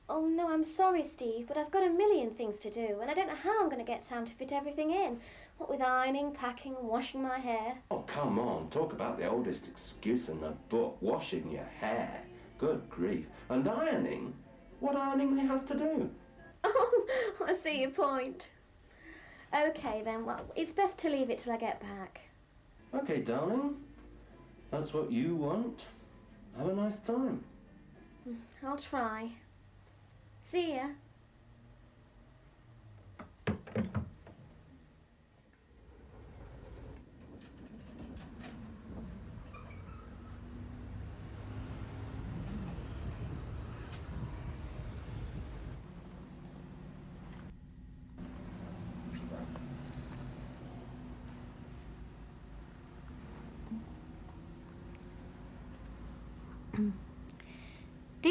Oh, no, I'm sorry, Steve, but I've got a million things to do, and I don't know how I'm going to get time to fit everything in. What with ironing, packing, washing my hair.
Oh, come on. Talk about the oldest excuse in the book. Washing your hair. Good grief. And ironing? What ironing do you have to do?
Oh, I see your point. Okay, then, well, it's best to leave it till I get back.
Okay, darling. That's what you want. Have a nice time.
Mm, I'll try. See ya.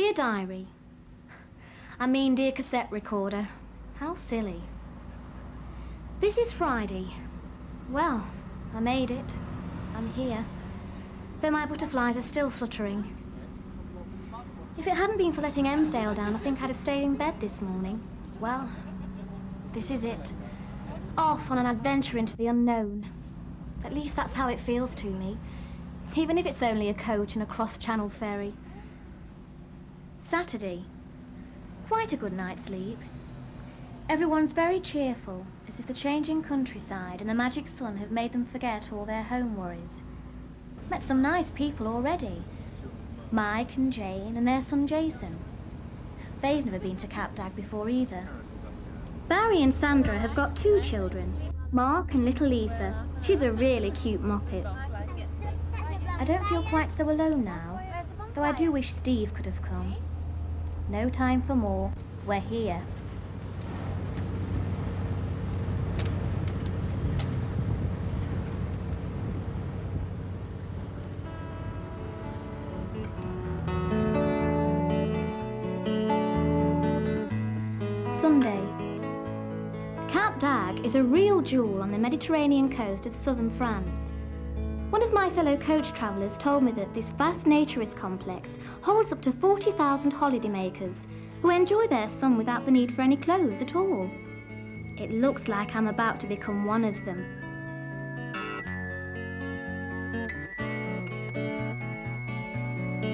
Dear Diary, I mean, dear cassette recorder, how silly. This is Friday. Well, I made it. I'm here. But my butterflies are still fluttering. If it hadn't been for letting Emsdale down, I think I'd have stayed in bed this morning. Well, this is it. Off on an adventure into the unknown. At least that's how it feels to me. Even if it's only a coach and a cross-channel ferry. Saturday. Quite a good night's sleep. Everyone's very cheerful, as if the changing countryside and the magic sun have made them forget all their home worries. Met some nice people already. Mike and Jane and their son Jason. They've never been to Cap d'Agde before either. Barry and Sandra have got two children, Mark and little Lisa. She's a really cute moppet. I don't feel quite so alone now, though I do wish Steve could have come. No time for more. We're here. Sunday. Cap d'Agde is a real jewel on the Mediterranean coast of southern France. One of my fellow coach travellers told me that this vast naturist complex holds up to 40,000 holidaymakers who enjoy their sun without the need for any clothes at all. It looks like I'm about to become one of them.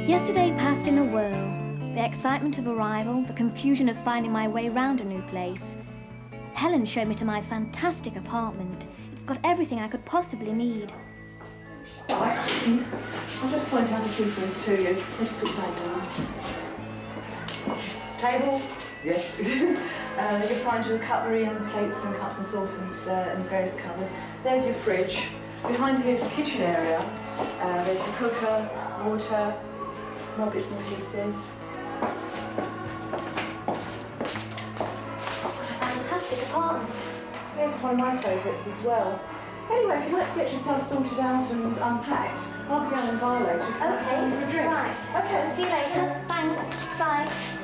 Yesterday passed in a whirl. The excitement of arrival, the confusion of finding my way round a new place. Helen showed me to my fantastic apartment. It's got everything I could possibly need.
Right. I'll just point out a few things to you. Let's put that down. Table? Yes. uh, you'll find your cutlery and plates and cups and saucers uh, and various covers. There's your fridge. Behind here's the kitchen area. Uh, there's your cooker, water, more bits and pieces.
Fantastic apartment.
Here's one of my favourites as well. Anyway, if you'd like to get yourself sorted out and unpacked, I'll be down in bar later. if you'd like to come for a drink.
right.
Okay.
See you later. Thanks. Bye.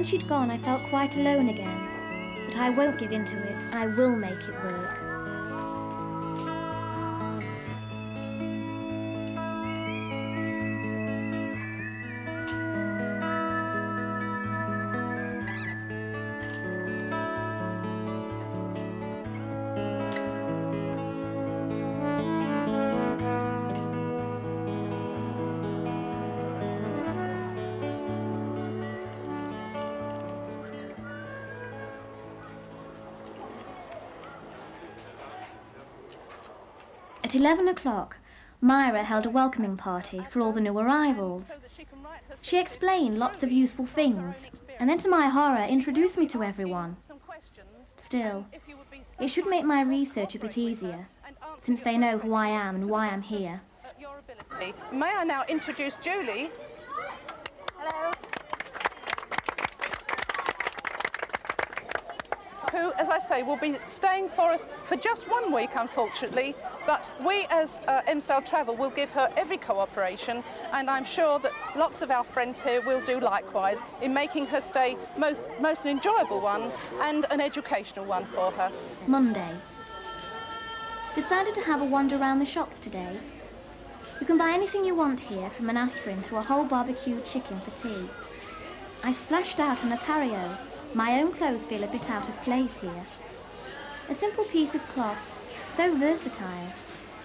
When she'd gone, I felt quite alone again. But I won't give in to it. I will make it work. At 11 o'clock, Myra held a welcoming party for all the new arrivals. She explained lots of useful things, and then to my horror introduced me to everyone. Still, it should make my research a bit easier, since they know who I am and why I'm here.
May I now introduce Julie?
Hello.
Who, as I say, will be staying for us for just one week, unfortunately. But we, as uh, Travel, will give her every cooperation, and I'm sure that lots of our friends here will do likewise in making her stay most, most an enjoyable one and an educational one for her.
Monday. Decided to have a wander around the shops today. You can buy anything you want here, from an aspirin to a whole barbecued chicken for tea. I splashed out on a pareo. My own clothes feel a bit out of place here. A simple piece of cloth, so versatile.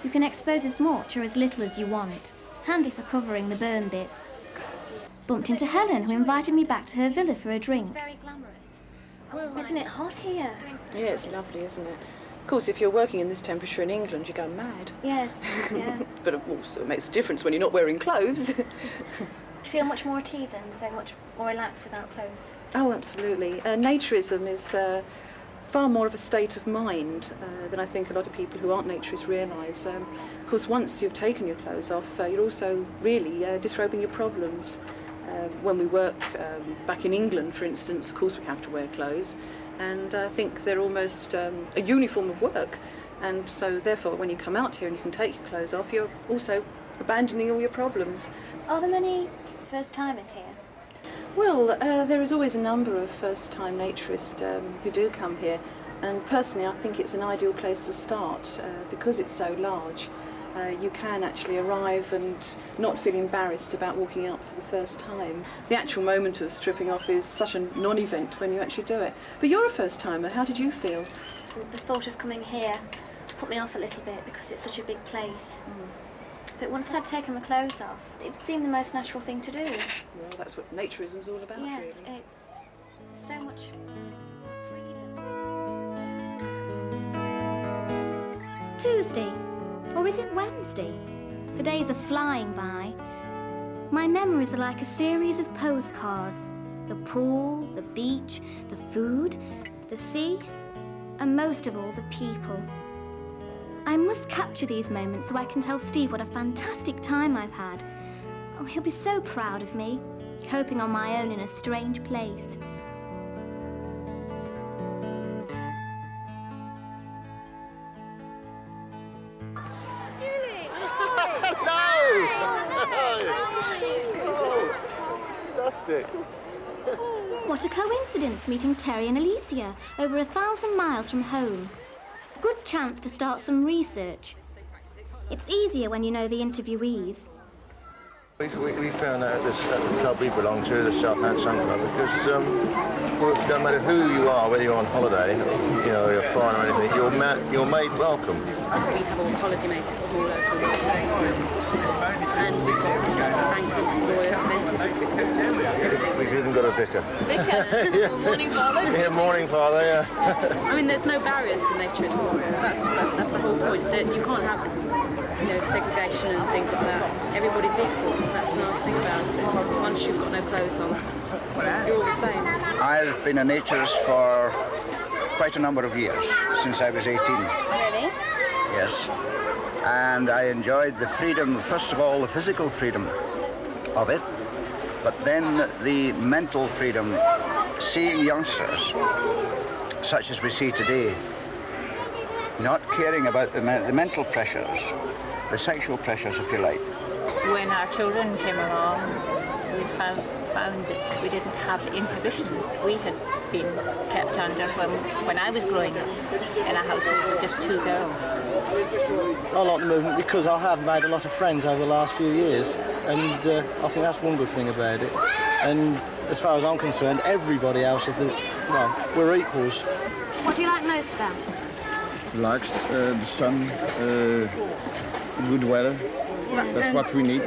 You can expose as much or as little as you want. Handy for covering the burn bits. Bumped into Helen, who invited me back to her villa for a drink.
Very glamorous.
Isn't it hot here?
Yeah, it's lovely, isn't it? Of course, if you're working in this temperature in England, you go mad.
Yes, yeah.
But also, it makes a difference when you're not wearing clothes.
Do you feel much more at ease and so much more relaxed without clothes?
Oh, absolutely. Uh, naturism is uh, far more of a state of mind uh, than I think a lot of people who aren't naturists realise. Um, of course, once you've taken your clothes off, uh, you're also really uh, disrobing your problems. Uh, when we work um, back in England, for instance, of course we have to wear clothes, and I think they're almost um, a uniform of work. And so, therefore, when you come out here and you can take your clothes off, you're also abandoning all your problems.
Are there many first timers here?
Well, uh, there is always a number of first-time naturists um, who do come here, and personally I think it's an ideal place to start uh, because it's so large. Uh, you can actually arrive and not feel embarrassed about walking out for the first time. The actual moment of stripping off is such a non-event when you actually do it. But you're a first-timer, how did you feel?
The thought of coming here put me off a little bit because it's such a big place. But once I'd taken the clothes off, it seemed the most natural thing to do.
Well, that's what naturism's all about,
Yes,
really.
it's so much freedom. Tuesday. Or is it Wednesday? The days are flying by. My memories are like a series of postcards. The pool, the beach, the food, the sea, and most of all, the people. I must capture these moments so I can tell Steve what a fantastic time I've had. Oh, he'll be so proud of me, coping on my own in a strange place.
Fantastic.
What a coincidence meeting Terry and Alicia over a thousand miles from home. Good chance to start some research. It's easier when you know the interviewees.
We, we, we found out at, this, at the club we belong to, the Southampton Sun Club, because um, no matter who you are, whether you're on holiday, you know, you're foreign or anything, you're, ma- you're made welcome.
We have all the holidaymakers, small local and we've got bankers, lawyers, dentists.
We've even got a vicar.
Vicar?
yeah.
Morning father?
Yeah, morning father, yeah.
I mean, there's no barriers for naturism. That's, that, that's the whole point. That you can't have, know, segregation and things like that. Everybody's equal. That's the nice thing about it. Once you've got no clothes on, you're all the same.
I've been a naturist for quite a number of years, since I was 18.
Really?
Yes. And I enjoyed the freedom, first of all, the physical freedom of it, but then the mental freedom, seeing youngsters, such as we see today, not caring about the, me- the mental pressures, the sexual pressures, if you like.
When our children came along, we found, found that we didn't have the inhibitions that we had been kept under when, when I was growing up in a household with just two girls.
I like the movement because I have made a lot of friends over the last few years, and uh, I think that's one good thing about it. And as far as I'm concerned, everybody else is the well, we're equals.
What do you like most about it?
Likes uh, the sun, uh, good weather.
Yeah,
That's
and-
what we need.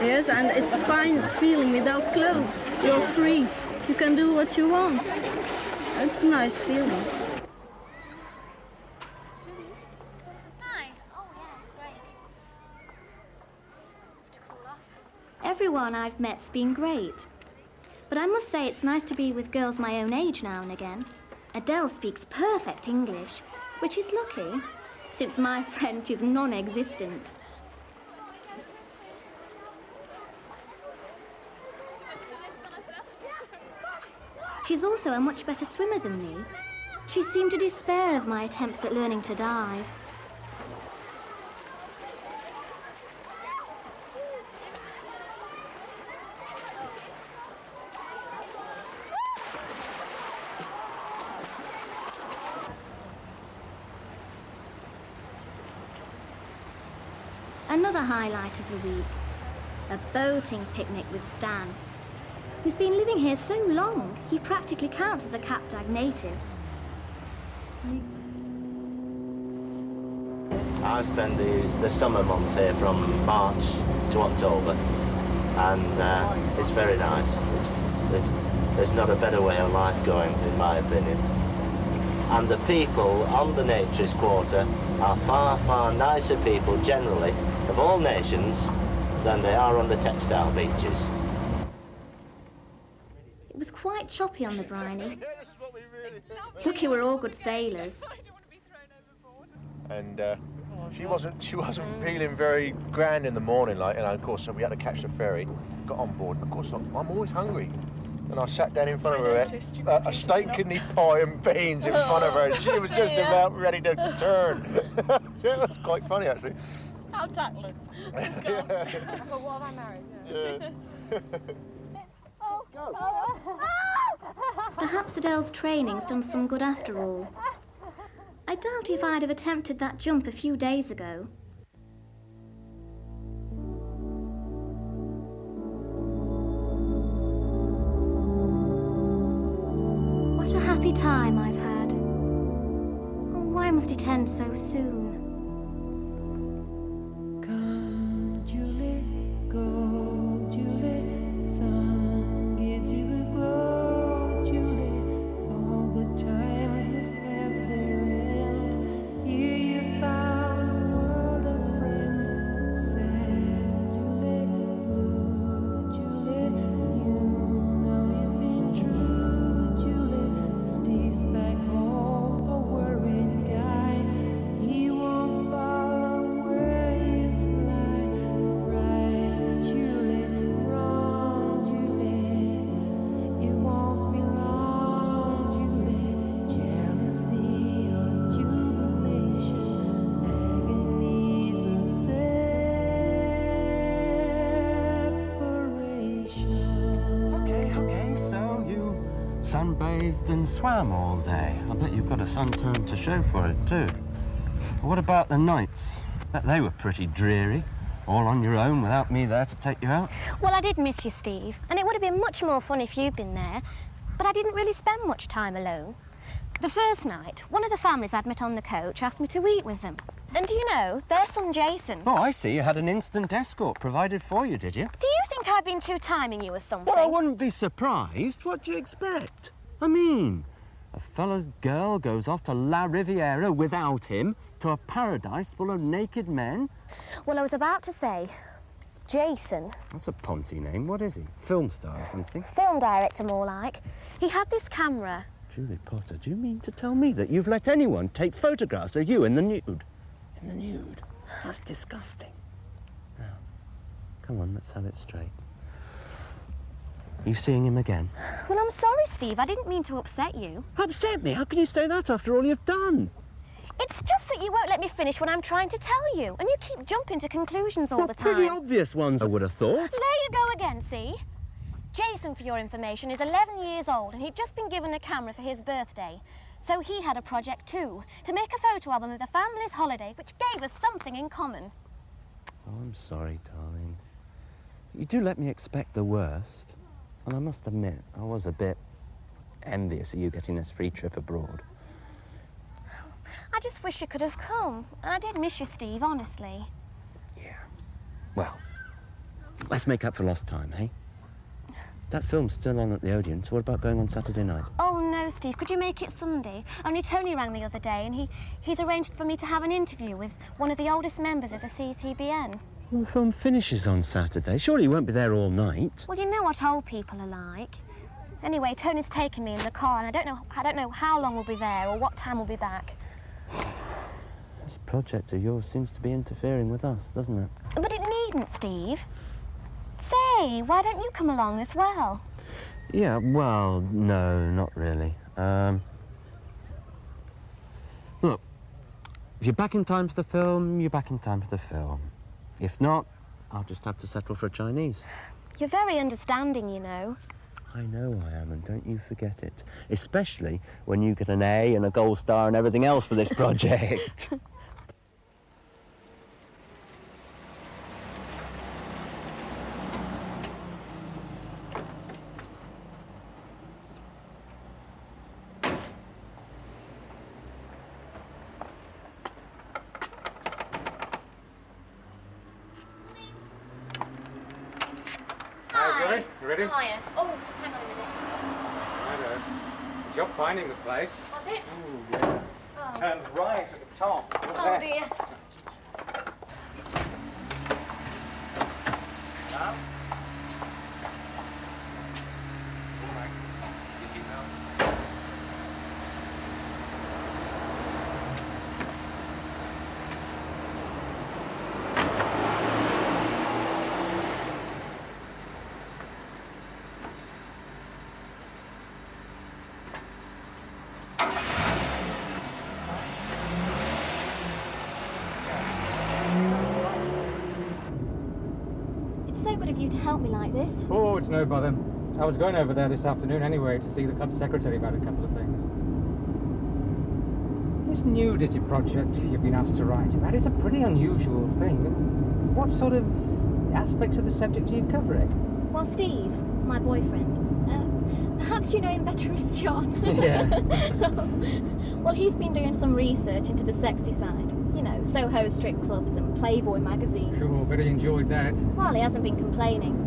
Yes, and it's a fine feeling without clothes. You're free. You can do what you want. It's a nice feeling.
Everyone I've met's been great. But I must say it's nice to be with girls my own age now and again. Adele speaks perfect English, which is lucky, since my French is non-existent. She's also a much better swimmer than me. She seemed to despair of my attempts at learning to dive. Another highlight of the week a boating picnic with Stan, who's been living here so long he practically counts as a Cap d'Agde native.
I spend the, the summer months here from March to October, and uh, it's very nice. It's, there's, there's not a better way of life going, in my opinion. And the people on the Naturist Quarter are far, far nicer people generally, of all nations, than they are on the textile beaches.
It was quite choppy on the briny. Lucky we're all good sailors.
and uh, she wasn't she wasn't feeling very grand in the morning like and of course so we had to catch the ferry. Got on board and of course I'm, I'm always hungry. And I sat down in front of her ate a, a steak kidney pie and beans in front of her and she was just about ready to turn. It was quite funny actually
How tactless. but what am I married?
Yeah. Oh, oh, oh.
Perhaps Adele's training's done some good after all. I doubt if I'd have attempted that jump a few days ago. What a happy time I've had. Oh, why must it end so soon?
Swam all day. I bet you've got a sunturn to show for it, too. What about the nights? They were pretty dreary. All on your own without me there to take you out.
Well, I did miss you, Steve, and it would have been much more fun if you'd been there, but I didn't really spend much time alone. The first night, one of the families I'd met on the coach asked me to eat with them. And do you know, their son Jason.
Oh, I see. You had an instant escort provided for you, did you?
Do you think I've been too timing you or something?
Well, I wouldn't be surprised. What do you expect? I mean, a fella's girl goes off to La Riviera without him to a paradise full of naked men.
Well, I was about to say, Jason,
That's a Ponzi name. What is he? Film star or something?
film director more like, he had this camera.
Julie Potter, do you mean to tell me that you've let anyone take photographs of you in the nude? In the nude? That's disgusting. Now, come on, let's have it straight. You seeing him again?
Well, I'm sorry, Steve, I didn't mean to upset you.
Upset me? How can you say that after all you've done?
It's just that you won't let me finish what I'm trying to tell you, and you keep jumping to conclusions all
Well,
the time.
pretty obvious ones, I would have thought.
There you go again, see? Jason, for your information, is 11 years old and he'd just been given a camera for his birthday. So he had a project too, to make a photo album of the family's holiday, which gave us something in common.
Oh, I'm sorry, darling. You do let me expect the worst. And I must admit, I was a bit envious of you getting this free trip abroad.
I just wish you could have come. And I did miss you, Steve, honestly. Yeah.
Well, let's make up for lost time, hey? That film's still on at the Odeon, so what about going on Saturday night?
Oh no, Steve, could you make it Sunday? Only Tony rang the other day and he, he's arranged for me to have an interview with one of the oldest members of the CCBN.
Well, the film finishes on Saturday. Surely you won't be there all night.
Well, you know what old people are like. Anyway, Tony's taken me in the car and I don't know I don't know how long we'll be there or what time we'll be back.
This project of yours seems to be interfering with us, doesn't it?
But it needn't, Steve. Say, why don't you come along as well?
Yeah, well, no, not really. Um, look, if you're back in time for the film, you're back in time for the film. If not, I'll just have to settle for a Chinese.
You're very understanding, you know.
I know I am, and don't you forget it. Especially when you get an A and a gold star and everything else for this project.
Hi.
You ready?
Hiya. Oh, just hang on a minute.
Righto. Good job finding the place.
Was it?
Ooh, yeah.
Oh.
Turn right at the top. Look
Oh
there.
dear.
Now. Easy now.
It's so good of you to help me like this.
It's no bother. I was going over there this afternoon anyway to see the club secretary about a couple of things. This nudity project you've been asked to write about is a pretty unusual thing. What sort of aspects of the subject are you covering?
Well, Steve, my boyfriend, uh, perhaps you know him better as John.
Yeah.
well, he's been doing some research into the sexy side. You know, Soho strip clubs and Playboy magazine.
Cool, bet he enjoyed that.
Well, he hasn't been complaining.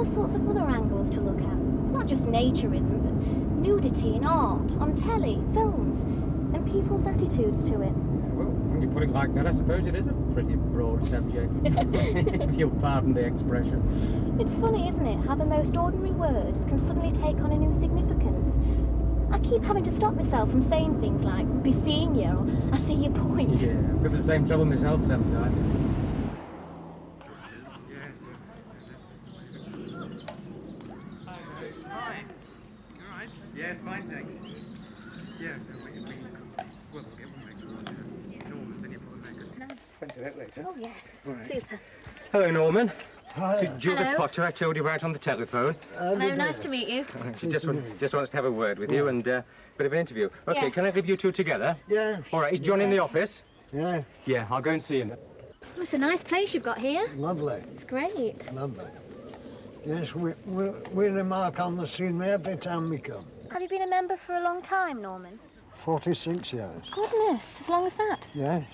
But there are all sorts of other angles to look at. Not just naturism, but nudity in art, on telly, films, and people's attitudes to it.
Well, when you put it like that, I suppose it is a pretty broad subject. if you'll pardon the expression.
It's funny, isn't it, how the most ordinary words can suddenly take on a new significance. I keep having to stop myself from saying things like, be seeing you, or I see your point.
Yeah, I've got the same trouble myself sometimes.
Yes, fine, thanks. Yes, we, we, well, we'll get one Norman's in your pocket. Fancy that later.
Oh, yes.
Right.
Super.
Hello, Norman.
Hi.
This is Judith
Hello.
Potter I told you about on the telephone.
Hello, nice to meet you.
She just, want, just wants to have a word with you and uh, bit of an interview. Okay,
Yes.
can I leave you two together?
Yeah.
All right, is John in the office?
Yeah.
Yeah, I'll go and see him.
Oh, it's a nice place you've got here.
Lovely.
It's great.
Lovely. Yes, we, we, we remark on the scenery every time we come.
Have you been a member for a long time, Norman?
46 years.
Goodness, as long as that.
Yes,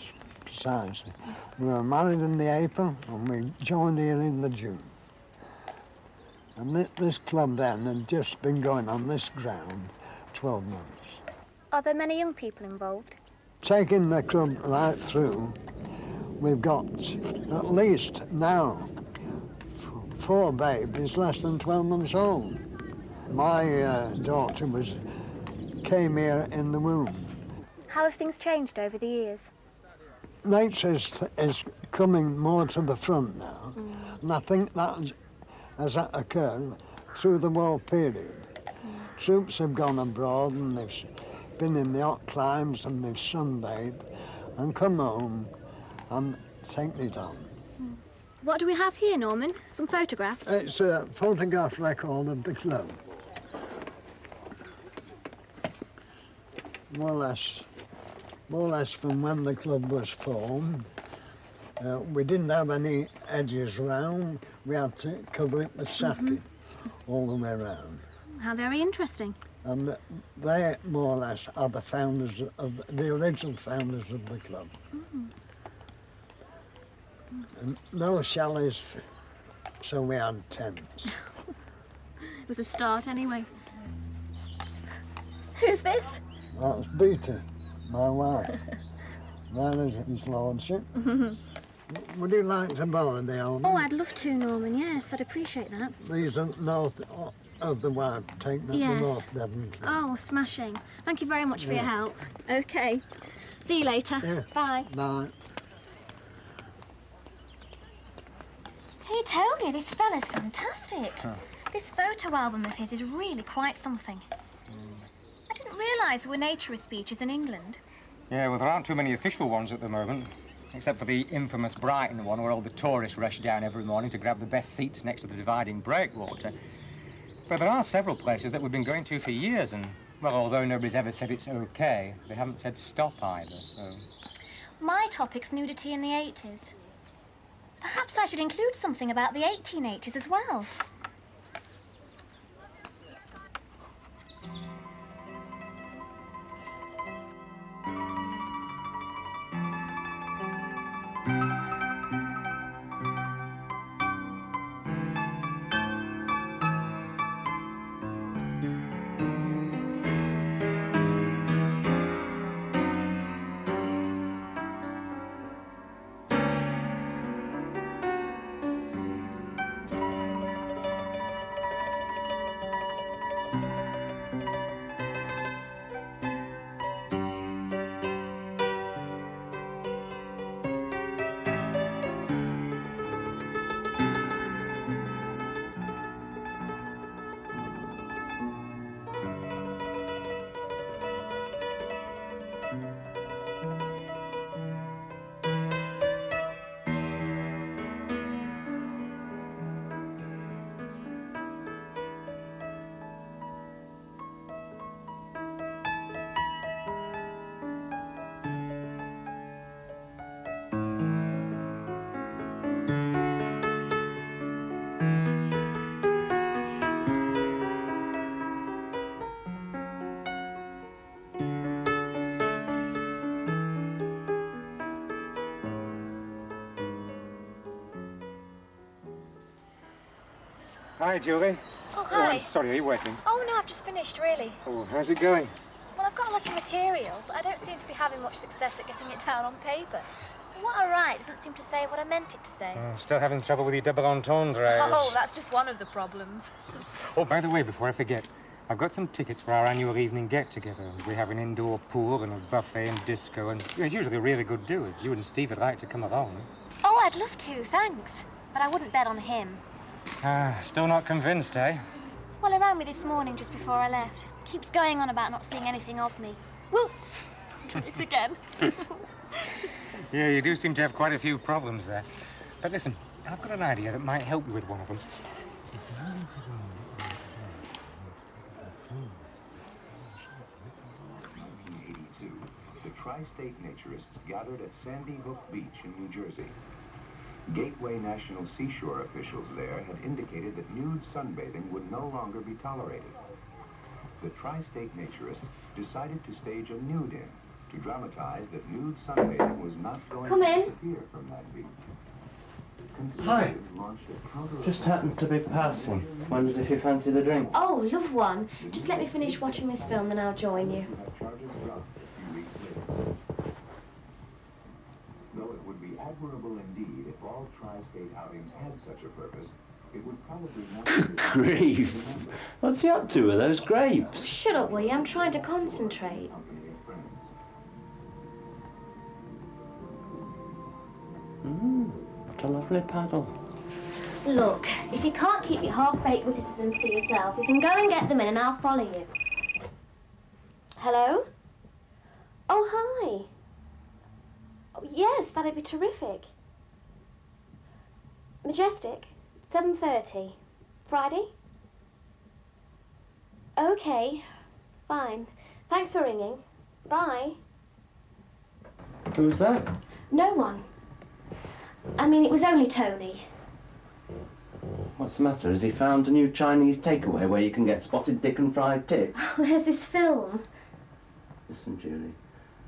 precisely. We were married in the April and we joined here in the June. And thi- this club then had just been going on this ground 12 months.
Are there many young people involved?
Taking the club right through, we've got at least now four babies less than 12 months old. My uh, daughter was came here in the womb.
How have things changed over the years?
Nature is, is coming more to the front now, and I think that has occurred through the war period. Troops have gone abroad and they've been in the hot climes and they've sunbathed and come home and taken it on.
What do we have here, Norman? Some photographs?
It's a photograph record of the club. More or less, more or less from when the club was formed. Uh, we didn't have any edges round. We had to cover it with sacking all the way around.
How very interesting.
And they, more or less, are the founders of the original founders of the club.
Mm.
And no chalets, so we had tents.
It was a start, anyway. Who's this?
That's Peter, my wife. that is his lordship. Would you like to borrow the album?
Oh, I'd love to, Norman. Yes, I'd appreciate that.
These are north of the wife, taken up
Yes.
the North Club.
Oh, smashing. Thank you very much for your help. Okay. See you later.
Yeah.
Bye.
Bye.
Hey, Tony, this fella's fantastic.
This photo album of his is really quite something. I didn't realise there were naturist beaches in England.
Yeah, well, there aren't too many official ones at the moment, except for the infamous Brighton one where all the tourists rush down every morning to grab the best seats next to the dividing breakwater. But there are several places that we've been going to for years, and, well, although nobody's ever said it's okay, they haven't said stop either, so...
My topic's nudity in the 80s. Perhaps I should include something about the 1880s as well.
Hi, Julie.
Oh,
Oh,
hi.
I'm sorry, are you working?
Oh, no, I've just finished, really.
Oh, how's it going?
Well, I've got a lot of material, but I don't seem to be having much success at getting it down on paper. What I write doesn't seem to say what I meant it to say.
Oh, still having trouble with your double entendres.
Oh, that's just one of the problems.
Oh, by the way, before I forget, I've got some tickets for our annual evening get-together. We have an indoor pool and a buffet and disco, and it's usually a really good do. If you and Steve would like to come along.
Oh, I'd love to, thanks. But I wouldn't bet on him.
Ah, still not convinced, eh?
Well, he rang me this morning just before I left. Keeps going on about not seeing anything of me. Whoop! Did it again.
Yeah, you do seem to have quite a few problems there. But listen, I've got an idea that might help you with one of them.
the tri-state naturists gathered at Sandy Hook Beach in New Jersey. Gateway National Seashore officials there had indicated that nude sunbathing would no longer be tolerated. The tri-state naturists decided to stage a nude in to dramatize that nude sunbathing was not going
Come
to
in.
disappear from that beach.
Hi.
Conservatives launched a counter-
Just happened to be passing. Wondered if you fancied a drink.
Oh, love one. Just let me finish watching this film, then I'll join you.
Though be admirable indeed if all tri-state outings had such a purpose, it would probably not be
Grief. What's he up to with those grapes?
Shut up, will you? I'm trying to concentrate.
Mm, what a lovely paddle.
Look, if you can't keep your half-baked witticisms to yourself, you can go and get them in and I'll follow you. Hello? Oh, hi. Oh, yes, that'd be terrific. Majestic, 7.30. Friday? Okay, fine. Thanks for ringing. Bye.
Who's that?
No one. I mean, it was only Tony.
What's the matter? Has he found a new Chinese takeaway where you can get spotted dick and fried tits?
Oh, There's this film.
Listen, Julie,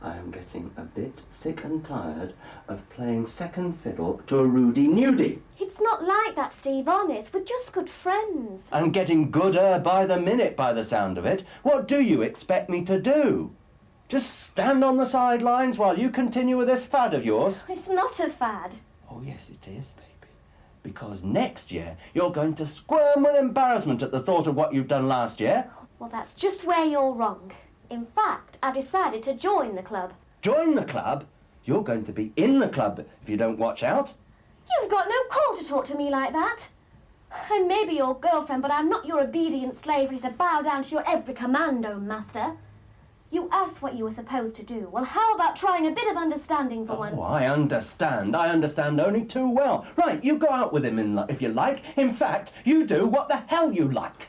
I am getting a bit sick and tired of playing second fiddle to a Rudy nudie.
It's not like that, Steve, honest. We're just good friends.
I'm getting gooder by the minute by the sound of it. What do you expect me to do? Just stand on the sidelines while you continue with this fad of yours?
It's not a fad.
Oh, yes, it is, baby. Because next year you're going to squirm with embarrassment at the thought of what you've done last year.
Well, that's just where you're wrong. In fact, I've decided to join the club.
Join the club? You're going to be in the club if you don't watch out.
You've got no call to talk to me like that. I may be your girlfriend, but I'm not your obedient slave ready to bow down to your every command, commando, master. You asked what you were supposed to do. Well, how about trying a bit of understanding for oh, once?
Oh, I understand. I understand only too well. Right, you go out with him in, if you like. In fact, you do what the hell you like.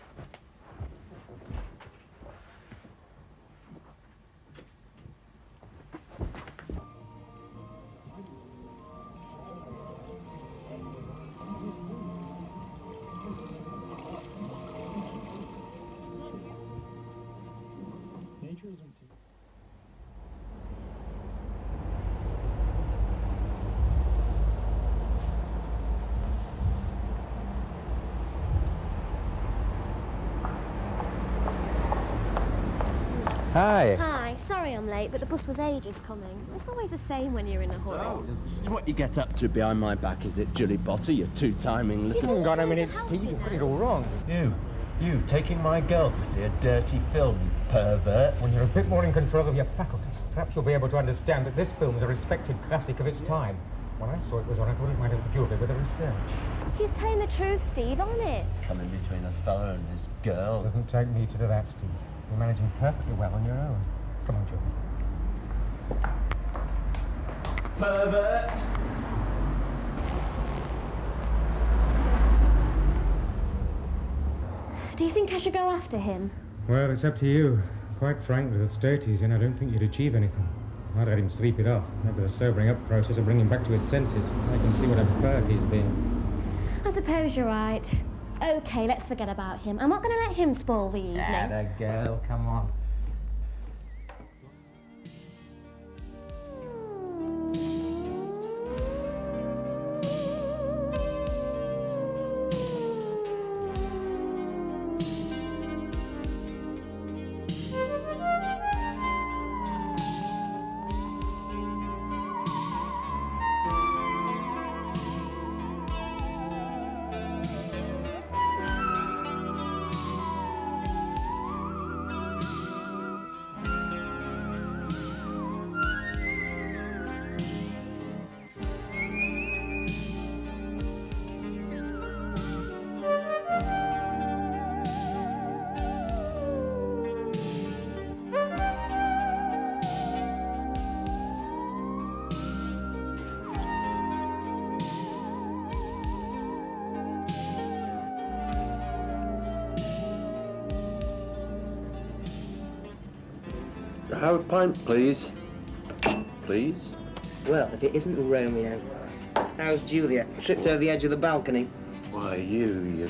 Late, but the bus was ages coming. It's always the same when you're in a hurry.
This is what you get up to behind my back, is it, Julie Potter? You're two-timing little...
Hang on a minute, Steve. You've got it all wrong.
You, you taking my girl to see a dirty film, you pervert.
When you're a bit more in control of your faculties, perhaps you'll be able to understand that this film is a respected classic of its time. When I saw it was on, I thought it might help Julie with a research.
He's telling the truth, Steve, honest.
Coming between a fella and his girl.
Doesn't take me to do that, Steve. You're managing perfectly well on your own. Come on, Julie.
Pervert!
Do you think I should go after him?
Well, it's up to you. Quite frankly, the state he's in, I don't think you'd achieve anything. I'd let him sleep it off. Maybe the sobering up process will bring him back to his senses. I can see what a bird he's been.
I suppose you're right. Okay, let's forget about him. I'm not going to let him spoil the evening.
Atta girl, come on.
Please. Please.
Well, if it isn't Romeo. How's Julia? Tripped over the edge of the balcony.
Why, you, you...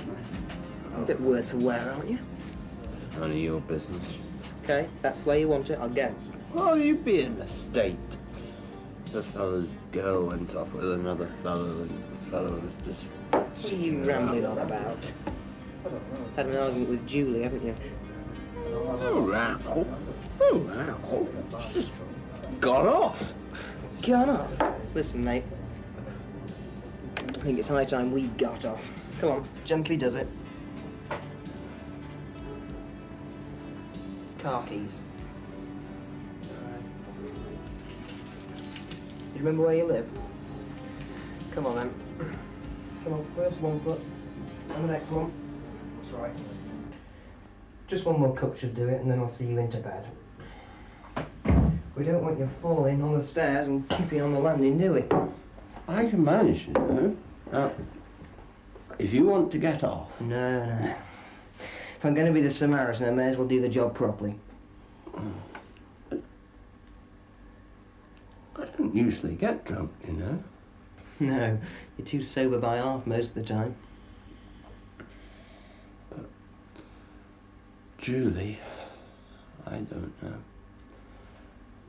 A bit worse for wear, aren't you?
None of your business.
Okay, that's where you want it. I'll go.
Oh, you'd be in a state. The fellow's girl went off with another fellow, and the fellow was just...
What are you rambling on about? Had an argument with Julie, haven't you?
Oh, row. Oh, row. It's just got off.
Gone off? Listen, mate. I think it's high time we got off. Come on, gently does it. Car keys. You remember where you live? Come on then. Come on, first one foot, and the next one. That's right. Just one more cup should do it, and then I'll see you into bed. We don't want you falling on the stairs and keeping on the landing, do we?
I can manage, you know. Now, if you want to get off...
No, no. If I'm going to be the Samaritan, I may as well do the job properly.
I don't usually get drunk, you know.
No, you're too sober by half most of the time.
But, Julie, I don't know.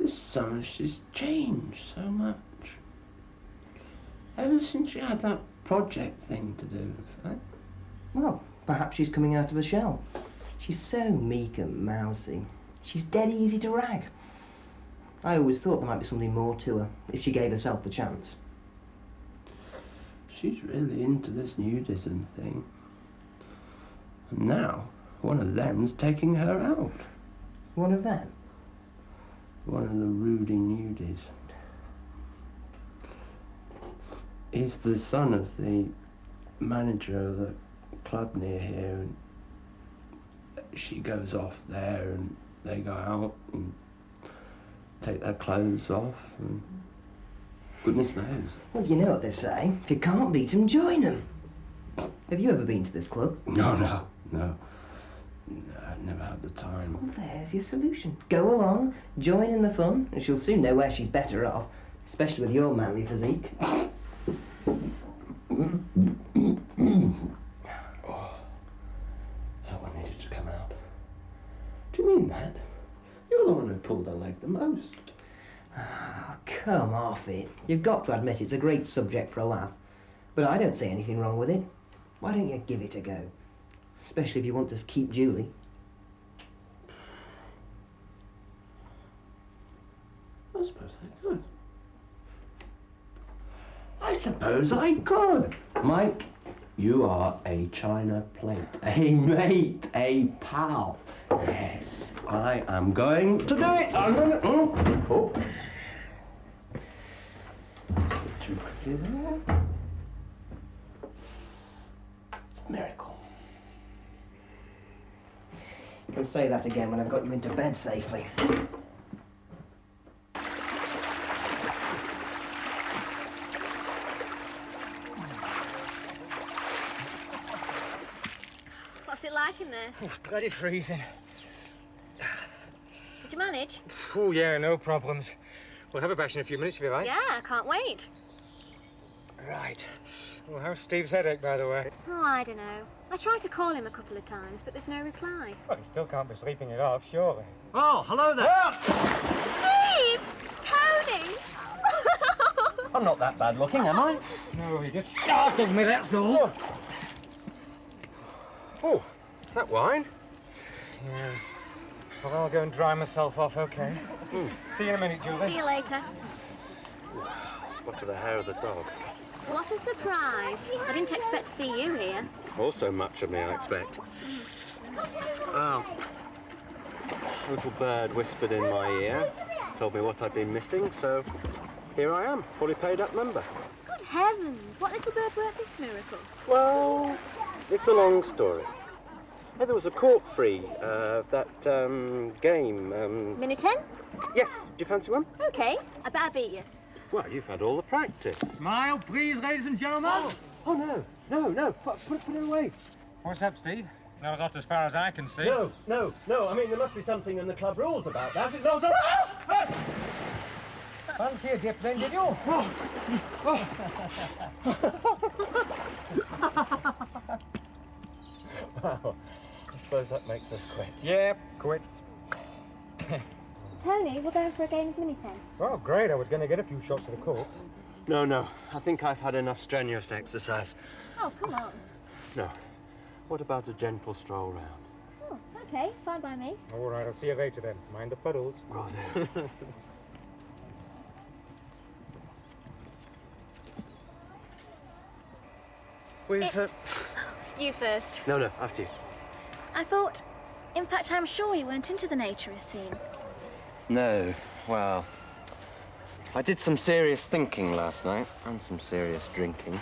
This summer she's changed so much. Ever since she had that project thing to do, right?
Well, perhaps she's coming out of a shell. She's so meek and mousy. She's dead easy to rag. I always thought there might be something more to her if she gave herself the chance.
She's really into this nudism thing. And now, one of them's taking her out.
One of them?
One of the Rudy nudies. He's the son of the manager of the
club near here, and she goes off there, and they go out and take their clothes off, and goodness knows.
Well, you know what they say. If you can't beat 'em, join 'em. Have you ever been to this club?
No, no, no. No, never had the time.
Well, there's your solution. Go along, join in the fun, and she'll soon know where she's better off, especially with your manly physique.
Oh, that one needed to come out. Do you mean that? You're the one who pulled her leg the most.
Oh, come off it. You've got to admit it's a great subject for a laugh. But I don't see anything wrong with it. Why don't you give it a go? Especially if you want to keep Julie.
I suppose I could. I suppose I could. Mike, you are a china plate, a mate, a pal. Yes, I am going to do it. I'm going hmm? oh. to. Oh. oh. Too quickly there. It's a miracle.
You can say that again when I've got you into bed safely.
In there?
Oh, bloody freezing.
Did you manage?
Oh, yeah, no problems. We'll have a bash in a few minutes if you like.
Yeah, I can't wait.
Right. Well, how's Steve's headache, by the way?
Oh, I don't know. I tried to call him a couple of times, but there's no reply.
Well, he still can't be sleeping it off, surely.
Oh, hello there. Ah!
Steve! Tony!
I'm not that bad looking, am I?
No, he just startled me, that's all. Oh, oh is that wine? Yeah. Well, I'll go and dry myself off, okay? Hmm. See you in a minute, Julie.
See you later.
Spot of the hair of the dog.
What a surprise. I didn't expect to see you here.
Also much of me, I expect. Oh. A little bird whispered in my ear, told me what I'd been missing, so here I am, fully paid up member.
Good heavens! What little bird worked this miracle?
Well, it's a long story. Hey, there was a court free uh, of that um, game. Um,
Minute 10?
yes, do you fancy one?
Okay, I bet I beat you.
Well, you've had all the practice.
Smile, please, ladies and gentlemen.
Oh, no, no, no. Put, put, put it away.
What's up, Steve? No, got as far as I can see.
No, no, no. I mean, there must be something in the club rules about that. No, so...
Fancy a dip then, did you?
well, I suppose that makes us quits.
Yep, quits.
Tony, we're going for a game of mini 10.
Oh, great. I was going to get a few shots of the corpse.
No, no. I think I've had enough strenuous exercise.
Oh, come on.
No. What about a gentle stroll round?
Oh, okay, fine by me.
All right, I'll see you later then. Mind the puddles.
We've. Uh...
You first.
No, no, after you.
I thought, in fact, I'm sure you weren't into the naturist scene.
No, well, I did some serious thinking last night and some serious drinking,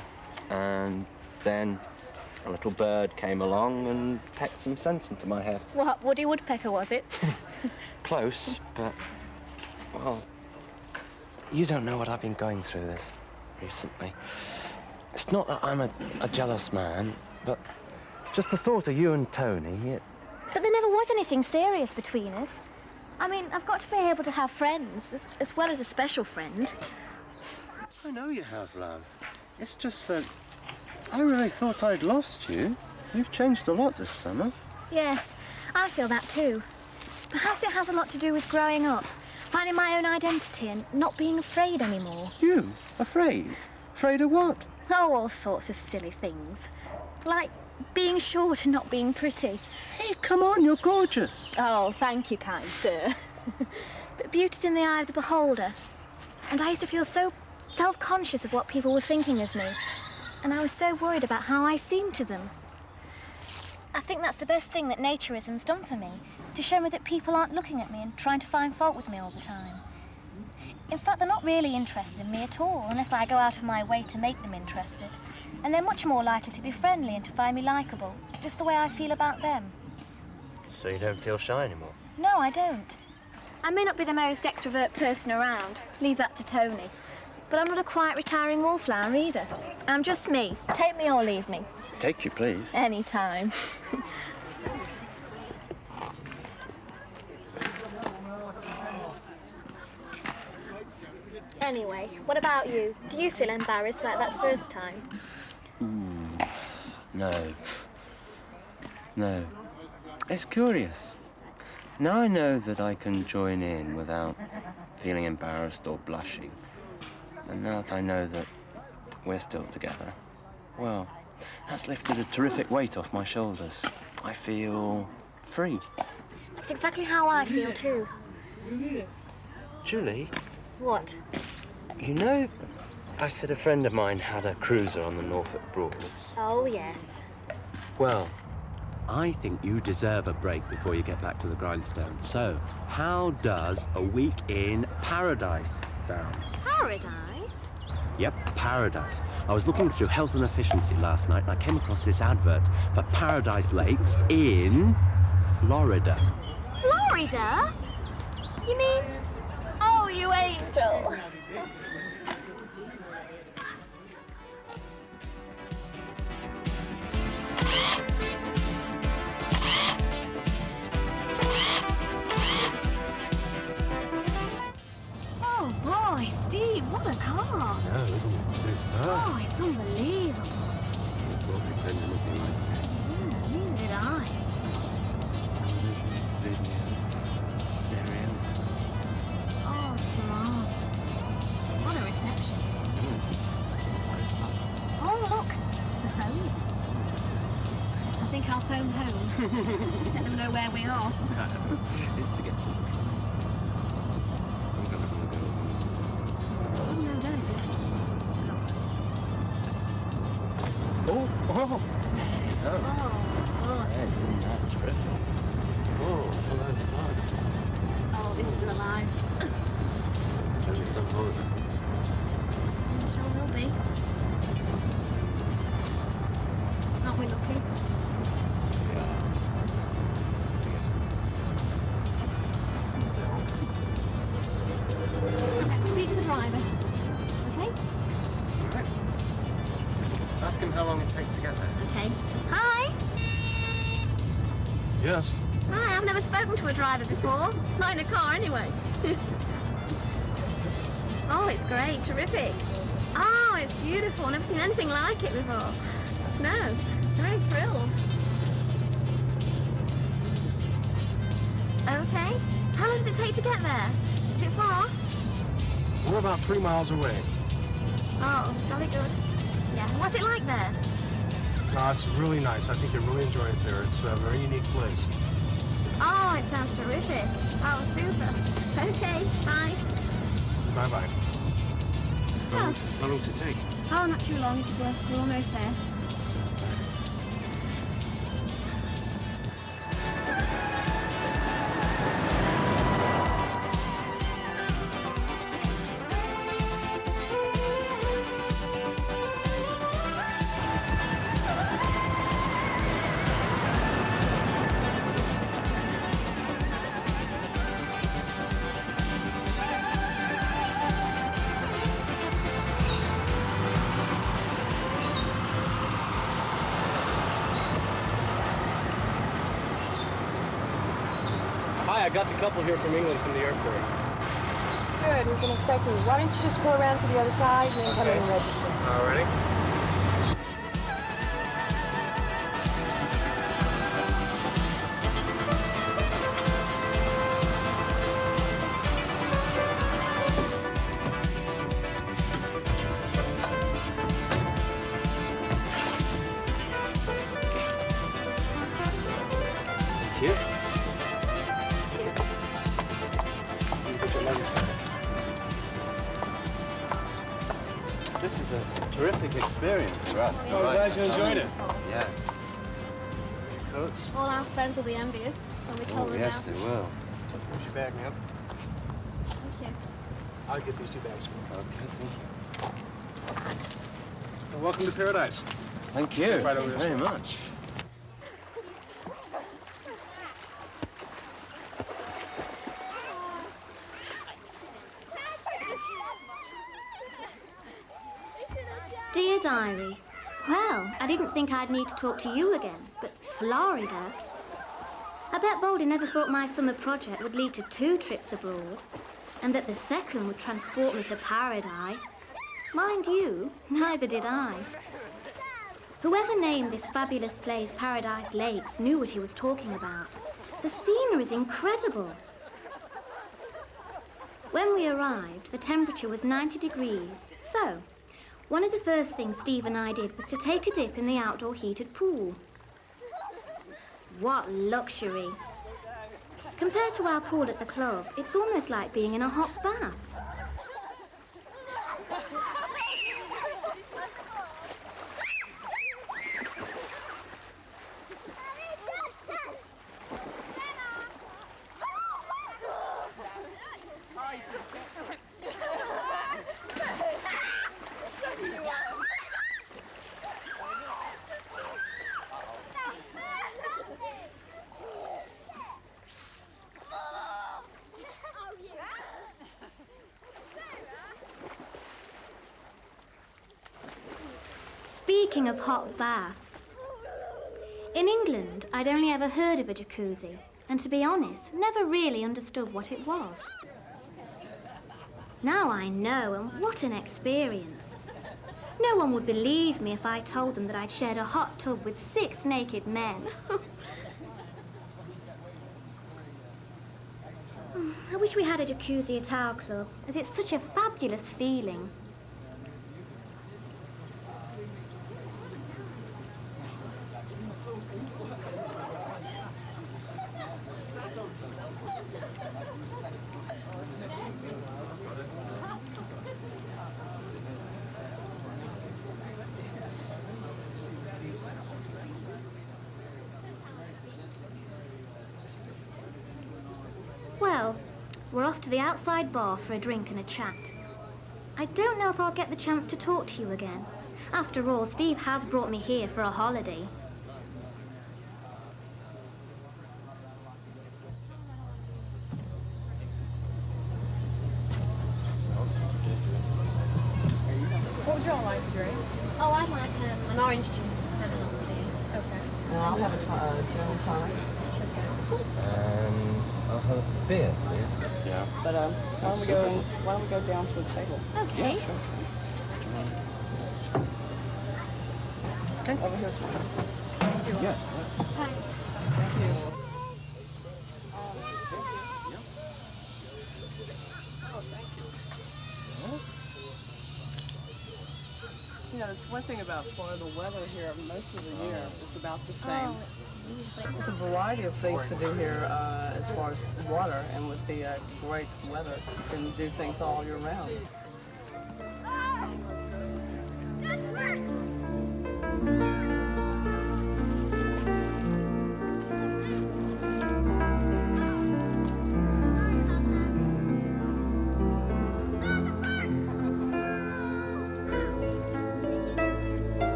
and then a little bird came along and pecked some sense into my head.
What, Woody Woodpecker was it?
Close, but well, you don't know what I've been going through this recently. It's not that I'm a, a jealous man, but it's just the thought of you and Tony. It,
But there never was anything serious between us. I mean, I've got to be able to have friends, as, as well as a special friend.
I know you have, love. It's just that I really thought I'd lost you. You've changed a lot this summer.
Yes, I feel that too. Perhaps it has a lot to do with growing up, finding my own identity and not being afraid anymore.
You? Afraid? Afraid of what?
Oh, all sorts of silly things. Like being short and not being pretty.
Hey, come on, you're gorgeous.
Oh, thank you, kind sir. but beauty's in the eye of the beholder. And I used to feel so self-conscious of what people were thinking of me. And I was so worried about how I seemed to them. I think that's the best thing that naturism's done for me, to show me that people aren't looking at me and trying to find fault with me all the time. In fact, they're not really interested in me at all, unless I go out of my way to make them interested. And they're much more likely to be friendly and to find me likeable, just the way I feel about them.
So you don't feel shy anymore?
No, I don't. I may not be the most extrovert person around. Leave that to Tony. But I'm not a quiet, retiring wallflower either. I'm just me. Take me or leave me.
Take you, please.
Any time. anyway, what about you? Do you feel embarrassed like that first time?
Ooh, no. No. It's curious. Now I know that I can join in without feeling embarrassed or blushing. And now that I know that we're still together, well, that's lifted a terrific weight off my shoulders. I feel free.
It's exactly how I feel too.
Julie,
What?
you know, I said a friend of mine had a cruiser on the Norfolk Broads.
Oh, yes.
Well, I think you deserve a break before you get back to the grindstone. So, how does a week in paradise sound?
Paradise?
Yep, paradise. I was looking through Health and Efficiency last night and I came across this advert for Paradise Lakes in Florida.
Florida? You mean? Oh, you angel. What a car!
No, isn't it super?
Oh, it's unbelievable.
I thought they'd send anything like that.
Yeah, neither did I.
Television, video, stereo.
Oh, it's marvelous. What a reception. Hmm. Oh, look, there's a phone. I think I'll phone home. Let them know where we are.
it's to get to
in a car, anyway. oh, it's great. Terrific. Oh, it's beautiful. Never seen anything like it before. No, very thrilled. Okay. How long does it take to get there? Is it far?
We're about three miles away.
Oh, jolly good. Yeah. What's it like there?
No, it's really nice. I think you'll really enjoy it there. It's a very unique place.
Oh, it sounds terrific. Oh, super. Okay, bye.
Bye-bye.
Oh.
How long does it take?
Oh, not too long. Worth. We're almost there.
Hi, I got the couple here from England from the airport.
Good, we've been expecting you. Why don't you just go around to the other side and then come in and register?
Alrighty.
Thank
paradise.
Thank you
right over this
very
way.
much.
Dear Diary, well, I didn't think I'd need to talk to you again, but Florida? I bet Baldy never thought my summer project would lead to two trips abroad, and that the second would transport me to paradise. Mind you, neither did I. Whoever named this fabulous place Paradise Lakes knew what he was talking about. The scenery is incredible. When we arrived, the temperature was 90 degrees, so one of the first things Steve and I did was to take a dip in the outdoor heated pool. What luxury! Compared to our pool at the club, it's almost like being in a hot bath. Of hot baths, in England, I'd only ever heard of a jacuzzi, and to be honest, never really understood what it was. Now I know, and what an experience. No one would believe me if I told them that I'd shared a hot tub with six naked men. I wish we had a jacuzzi at our club, as it's such a fabulous feeling. Well, we're off to the outside bar for a drink and a chat. I don't know if I'll get the chance to talk to you again. After all, Steve has brought me here for a holiday.
What would y'all like to drink?
Oh, I'd like um, an orange juice at seven up, please.
Okay.
And I'll have a to- uh, gin and tonic.
And I'll have a beer, please. Yeah.
But um, why don't we go? Why don't we go down to the table?
Okay.
Yeah, sure.
Okay. Over here's one.
Yeah.
Thanks.
Thank you. You know, it's one thing about Florida, the weather here most of the year is about the same. There's a variety of things to do here uh, as far as water, and with the uh, great weather, you can do things all year round.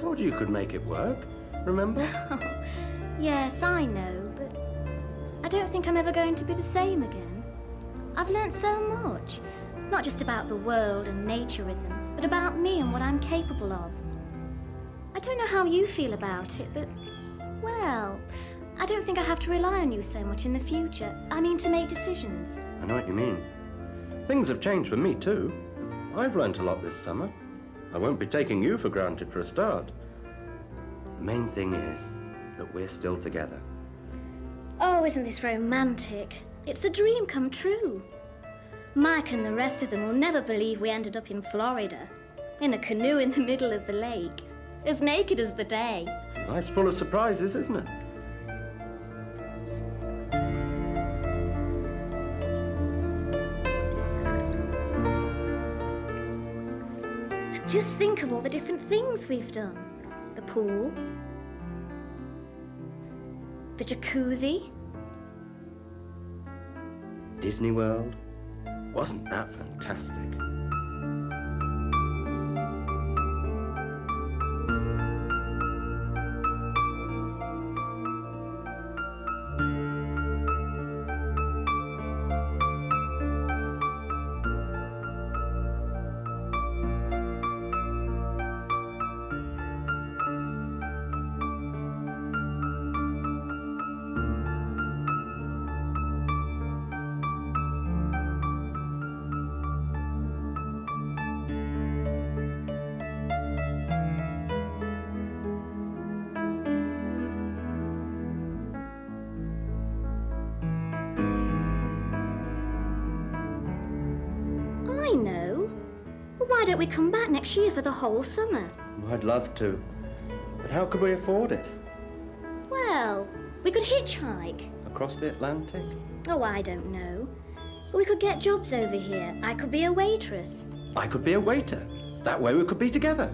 Told you you could make it work. Remember?
Yes, I know, but I don't think I'm ever going to be the same again. I've learnt so much, not just about the world and naturism, but about me and what I'm capable of. I don't know how you feel about it, but, well, I don't think I have to rely on you so much in the future. I mean, to make decisions.
I know what you mean. Things have changed for me too. I've learnt a lot this summer. I won't be taking you for granted for a start. The main thing is,
that we're still together.
Oh, isn't this romantic? It's a dream come true. Mike and the rest of them will never believe we ended up in Florida, in a canoe in the middle of the lake, as naked as the day.
Life's full of surprises, isn't it?
Just think of all the different things we've done the pool, the jacuzzi,
Disney World. Wasn't that fantastic?
Whole summer?
I'd love to. But how could we afford it?
Well, we could hitchhike.
Across the Atlantic?
Oh, I don't know. We could get jobs over here. I could be a waitress.
I could be a waiter. That way we could be together.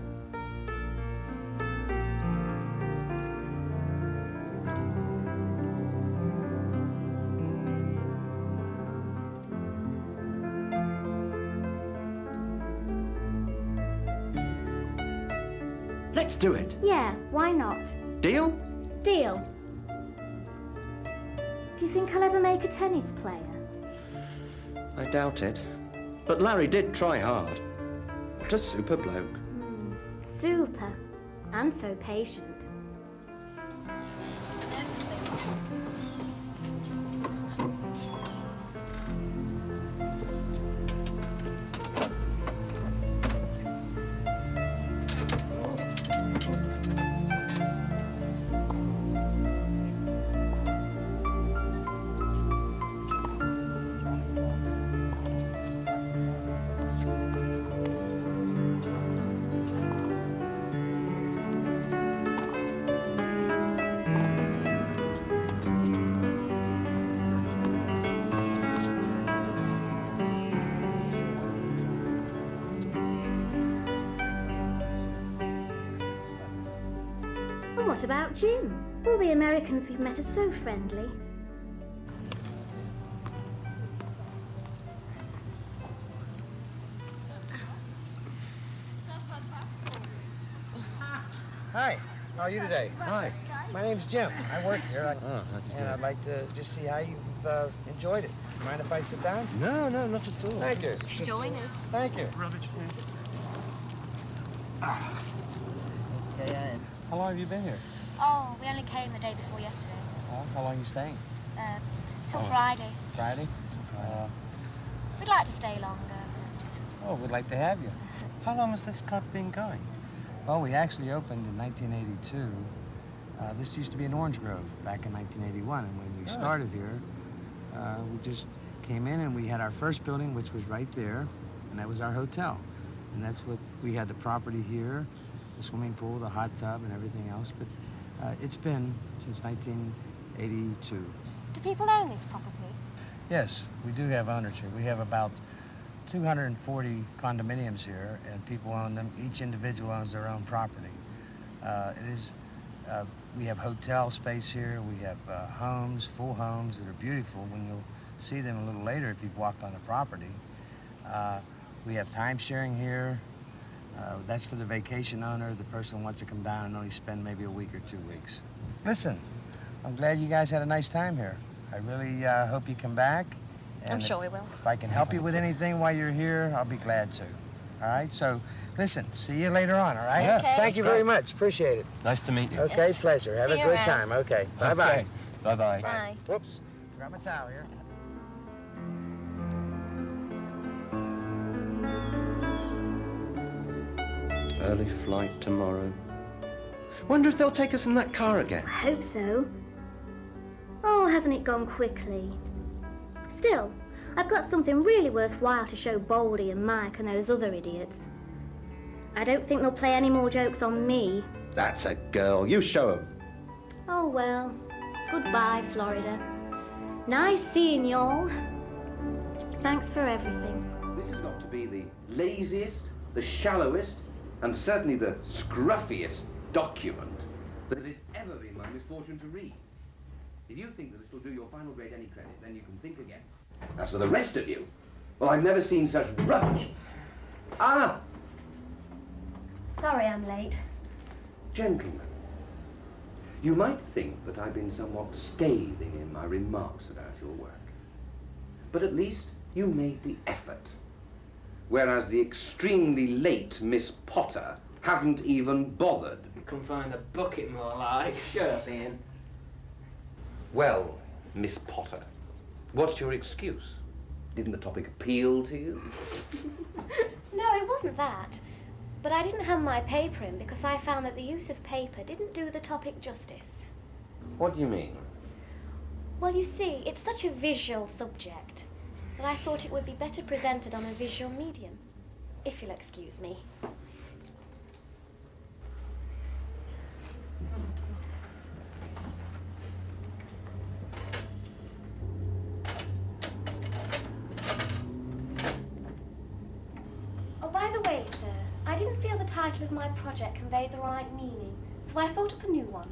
Yeah, why not?
Deal?
Deal. Do you think I'll ever make a tennis player?
I doubt it. But Larry did try hard. What a super bloke. Hmm.
Super. And so patient. All we've met are so friendly.
Hi, how are you today?
Hi.
My name's Jim. I work here. I,
Oh,
and? I'd like to just see how you've uh, enjoyed it. Mind if I sit down?
No, no, not at all.
Thank you.
Join us.
Thank you.
How long have you been here?
We only came the day before yesterday.
Oh, how long are you staying?
Uh, till
Oh.
Friday.
Friday? Uh,
We'd like to stay longer.
Oh, we'd like to have you.
How long has this club been going?
Well, we actually opened in 1982. Uh, this used to be an Orange Grove back in 1981, and when we started here, uh, we just came in and we had our first building, which was right there, and that was our hotel. And that's what we had the property here, the swimming pool, the hot tub, and everything else. But uh, it's been since 1982.
Do people own this property?
Yes, we do have ownership. We have about 240 condominiums here, and people own them. Each individual owns their own property. Uh, it is, uh, we have hotel space here. We have uh, homes, full homes that are beautiful. When you'll see them a little later if you've walked on the property. Uh, we have time sharing here. Uh, that's for the vacation owner, the person who wants to come down and only spend maybe a week or two weeks. Listen, I'm glad you guys had a nice time here. I really uh, hope you come back.
I'm sure
if-
we will.
If I can help you with anything while you're here, I'll be glad to. All right? So, listen, see you later on, all right?
Yeah, Okay.
Thank you very much. Appreciate it.
Nice to meet you.
Okay, pleasure. Have
See
a good
around.
time. Okay. Bye-bye.
Okay. Bye-bye.
Bye.
Whoops. Grab my towel here.
Early flight tomorrow.
Wonder if they'll take us in that car again.
I hope so. Oh, hasn't it gone quickly? Still, I've got something really worthwhile to show Baldy and Mike and those other idiots. I don't think they'll play any more jokes on me.
That's a girl. You show 'em.
Oh well. Goodbye, Florida. Nice seeing y'all. Thanks for everything.
This is not to be the laziest, the shallowest, and certainly the scruffiest document that it has ever been my misfortune to read. If you think that this will do your final grade any credit, then you can think again. As for the rest of you, well, I've never seen such rubbish. Ah,
Sorry I'm late.
gentlemen, you might think that I've been somewhat scathing in my remarks about your work. But at least you made the effort. Whereas the extremely late Miss Potter hasn't even bothered.
Come find a bucket more like. Shut up, Ian.
Well, Miss Potter, what's your excuse? Didn't the topic appeal to you?
No, it wasn't that. But I didn't hand my paper in because I found that the use of paper didn't do the topic justice.
What do you mean?
Well, you see, it's such a visual subject that I thought it would be better presented on a visual medium. If you'll excuse me. Oh, by the way, sir, I didn't feel the title of my project conveyed the right meaning, so I thought up a new one.